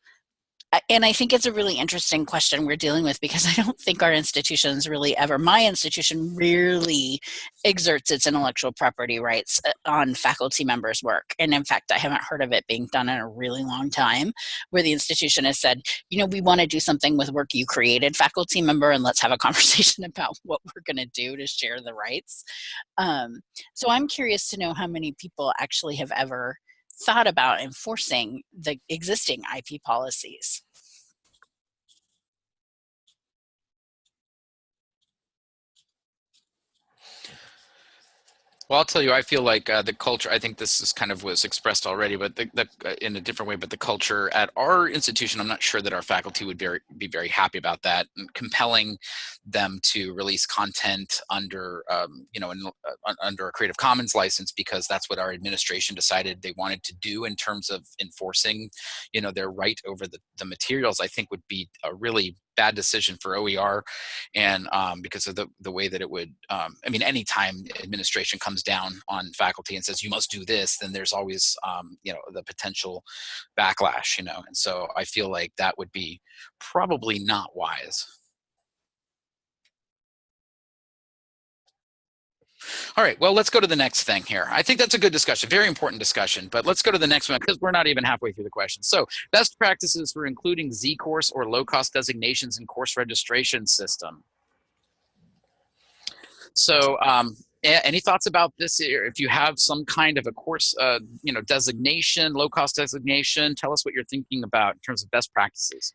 and I think it's a really interesting question we're dealing with because I don't think our institutions really ever, my institution rarely exerts its intellectual property rights uh, on faculty members' work. And in fact, I haven't heard of it being done in a really long time where the institution has said, you know, we want to do something with work you created, faculty member, and let's have a conversation about what we're going to do to share the rights. Um, so I'm curious to know how many people actually have ever thought about enforcing the existing IP policies? Well, I'll tell you, I feel like uh, the culture, I think this is kind of was expressed already, but the, the, uh, in a different way, but the culture at our institution, I'm not sure that our faculty would be very, be very happy about that. And compelling them to release content under, um, you know, in, uh, under a Creative Commons license because that's what our administration decided they wanted to do in terms of enforcing, you know, their right over the, the materials, I think would be a really bad decision for OER and um, because of the, the way that it would, um, I mean, anytime administration comes down on faculty and says, you must do this, then there's always, um, you know, the potential backlash, you know, and so I feel like that would be probably not wise. All right, well, let's go to the next thing here. I think that's a good discussion, very important discussion, but let's go to the next one because we're not even halfway through the question. So best practices for including Z-course or low-cost designations in course registration system. So um, any thoughts about this? If you have some kind of a course, uh, you know, designation, low-cost designation, tell us what you're thinking about in terms of best practices.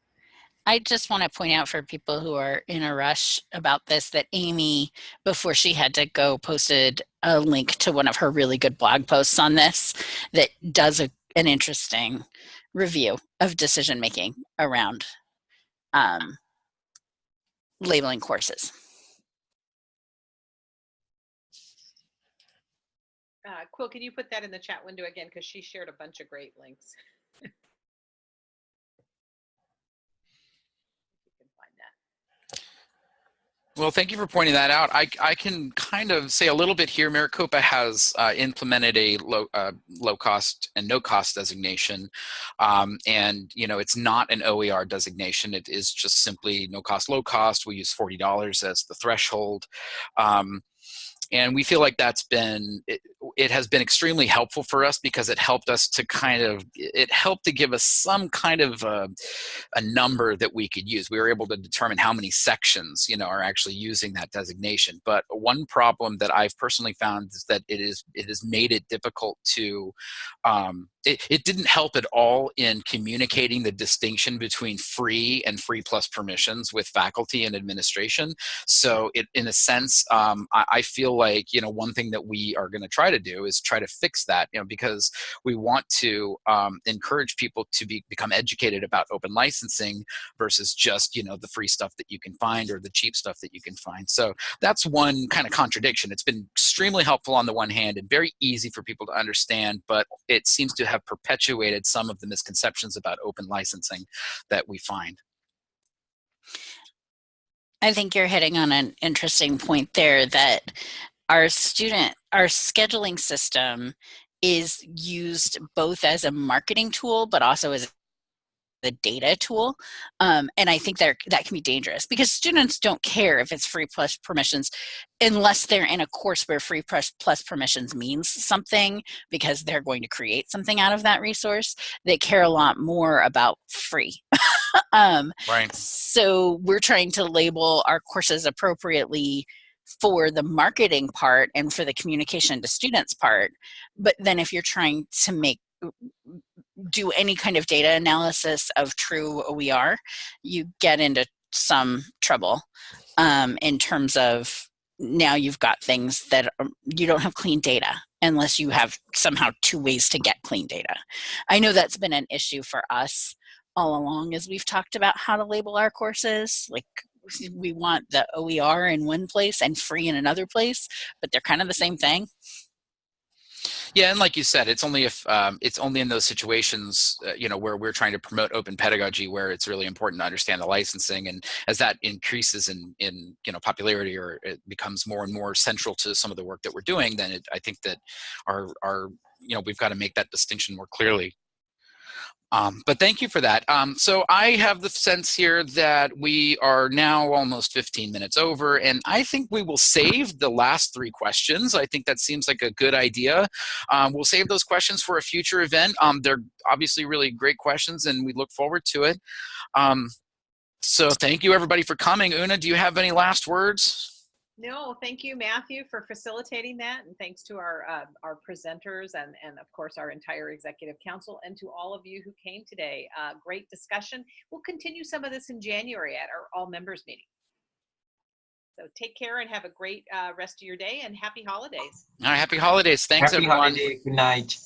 I just want to point out for people who are in a rush about this that Amy, before she had to go, posted a link to one of her really good blog posts on this that does a, an interesting review of decision making around um, labeling courses. Uh, Quill, can you put that in the chat window again? Because she shared a bunch of great links. Well, thank you for pointing that out. I, I can kind of say a little bit here. Maricopa has uh, implemented a low, uh, low cost and no cost designation. Um, and, you know, it's not an OER designation. It is just simply no cost, low cost. We use $40 as the threshold. Um, and we feel like that's been it, it, has been extremely helpful for us because it helped us to kind of it helped to give us some kind of a, uh, a number that we could use. We were able to determine how many sections you know are actually using that designation. But one problem that i've personally found is that it is it has made it difficult to um, it, it didn't help at all in communicating the distinction between free and free plus permissions with faculty and administration. So it, in a sense, um, I, I, feel like, you know, one thing that we are going to try to do is try to fix that, you know, because we want to um, encourage people to be, become educated about open licensing versus just, you know, the free stuff that you can find or the cheap stuff that you can find. So that's one kind of contradiction. It's been extremely helpful on the one hand and very easy for people to understand, but it seems to have perpetuated some of the misconceptions about open licensing that we find. I think you're hitting on an interesting point there that our student, our scheduling system is used both as a marketing tool, but also as the data tool. Um, and I think that that can be dangerous because students don't care if it's free plus permissions unless they're in a course where free plus, plus permissions means something because they're going to create something out of that resource. They care a lot more about free. um, right. So we're trying to label our courses appropriately for the marketing part and for the communication to students part. But then if you're trying to make do any kind of data analysis of true OER, you get into some trouble um, in terms of now you've got things that are, you don't have clean data unless you have somehow two ways to get clean data. I know that's been an issue for us all along as we've talked about how to label our courses. Like we want the OER in one place and free in another place, but they're kind of the same thing. Yeah, and like you said, it's only if um, it's only in those situations, uh, you know, where we're trying to promote open pedagogy, where it's really important to understand the licensing, and as that increases in in you know popularity or it becomes more and more central to some of the work that we're doing, then it, I think that our our you know we've got to make that distinction more clearly um, but thank you for that. Um, so I have the sense here that we are now almost 15 minutes over, and I think we will save the last three questions. I think that seems like a good idea. Um, we'll save those questions for a future event. Um, they're obviously really great questions, and we look forward to it. Um, so thank you, everybody, for coming. Una, do you have any last words? No, thank you, Matthew, for facilitating that, and thanks to our uh, our presenters and and of course our entire executive council, and to all of you who came today. Uh, great discussion. We'll continue some of this in January at our all members meeting. So take care and have a great uh, rest of your day, and happy holidays. All right, happy holidays. Thanks, happy everyone. Holiday. Good night.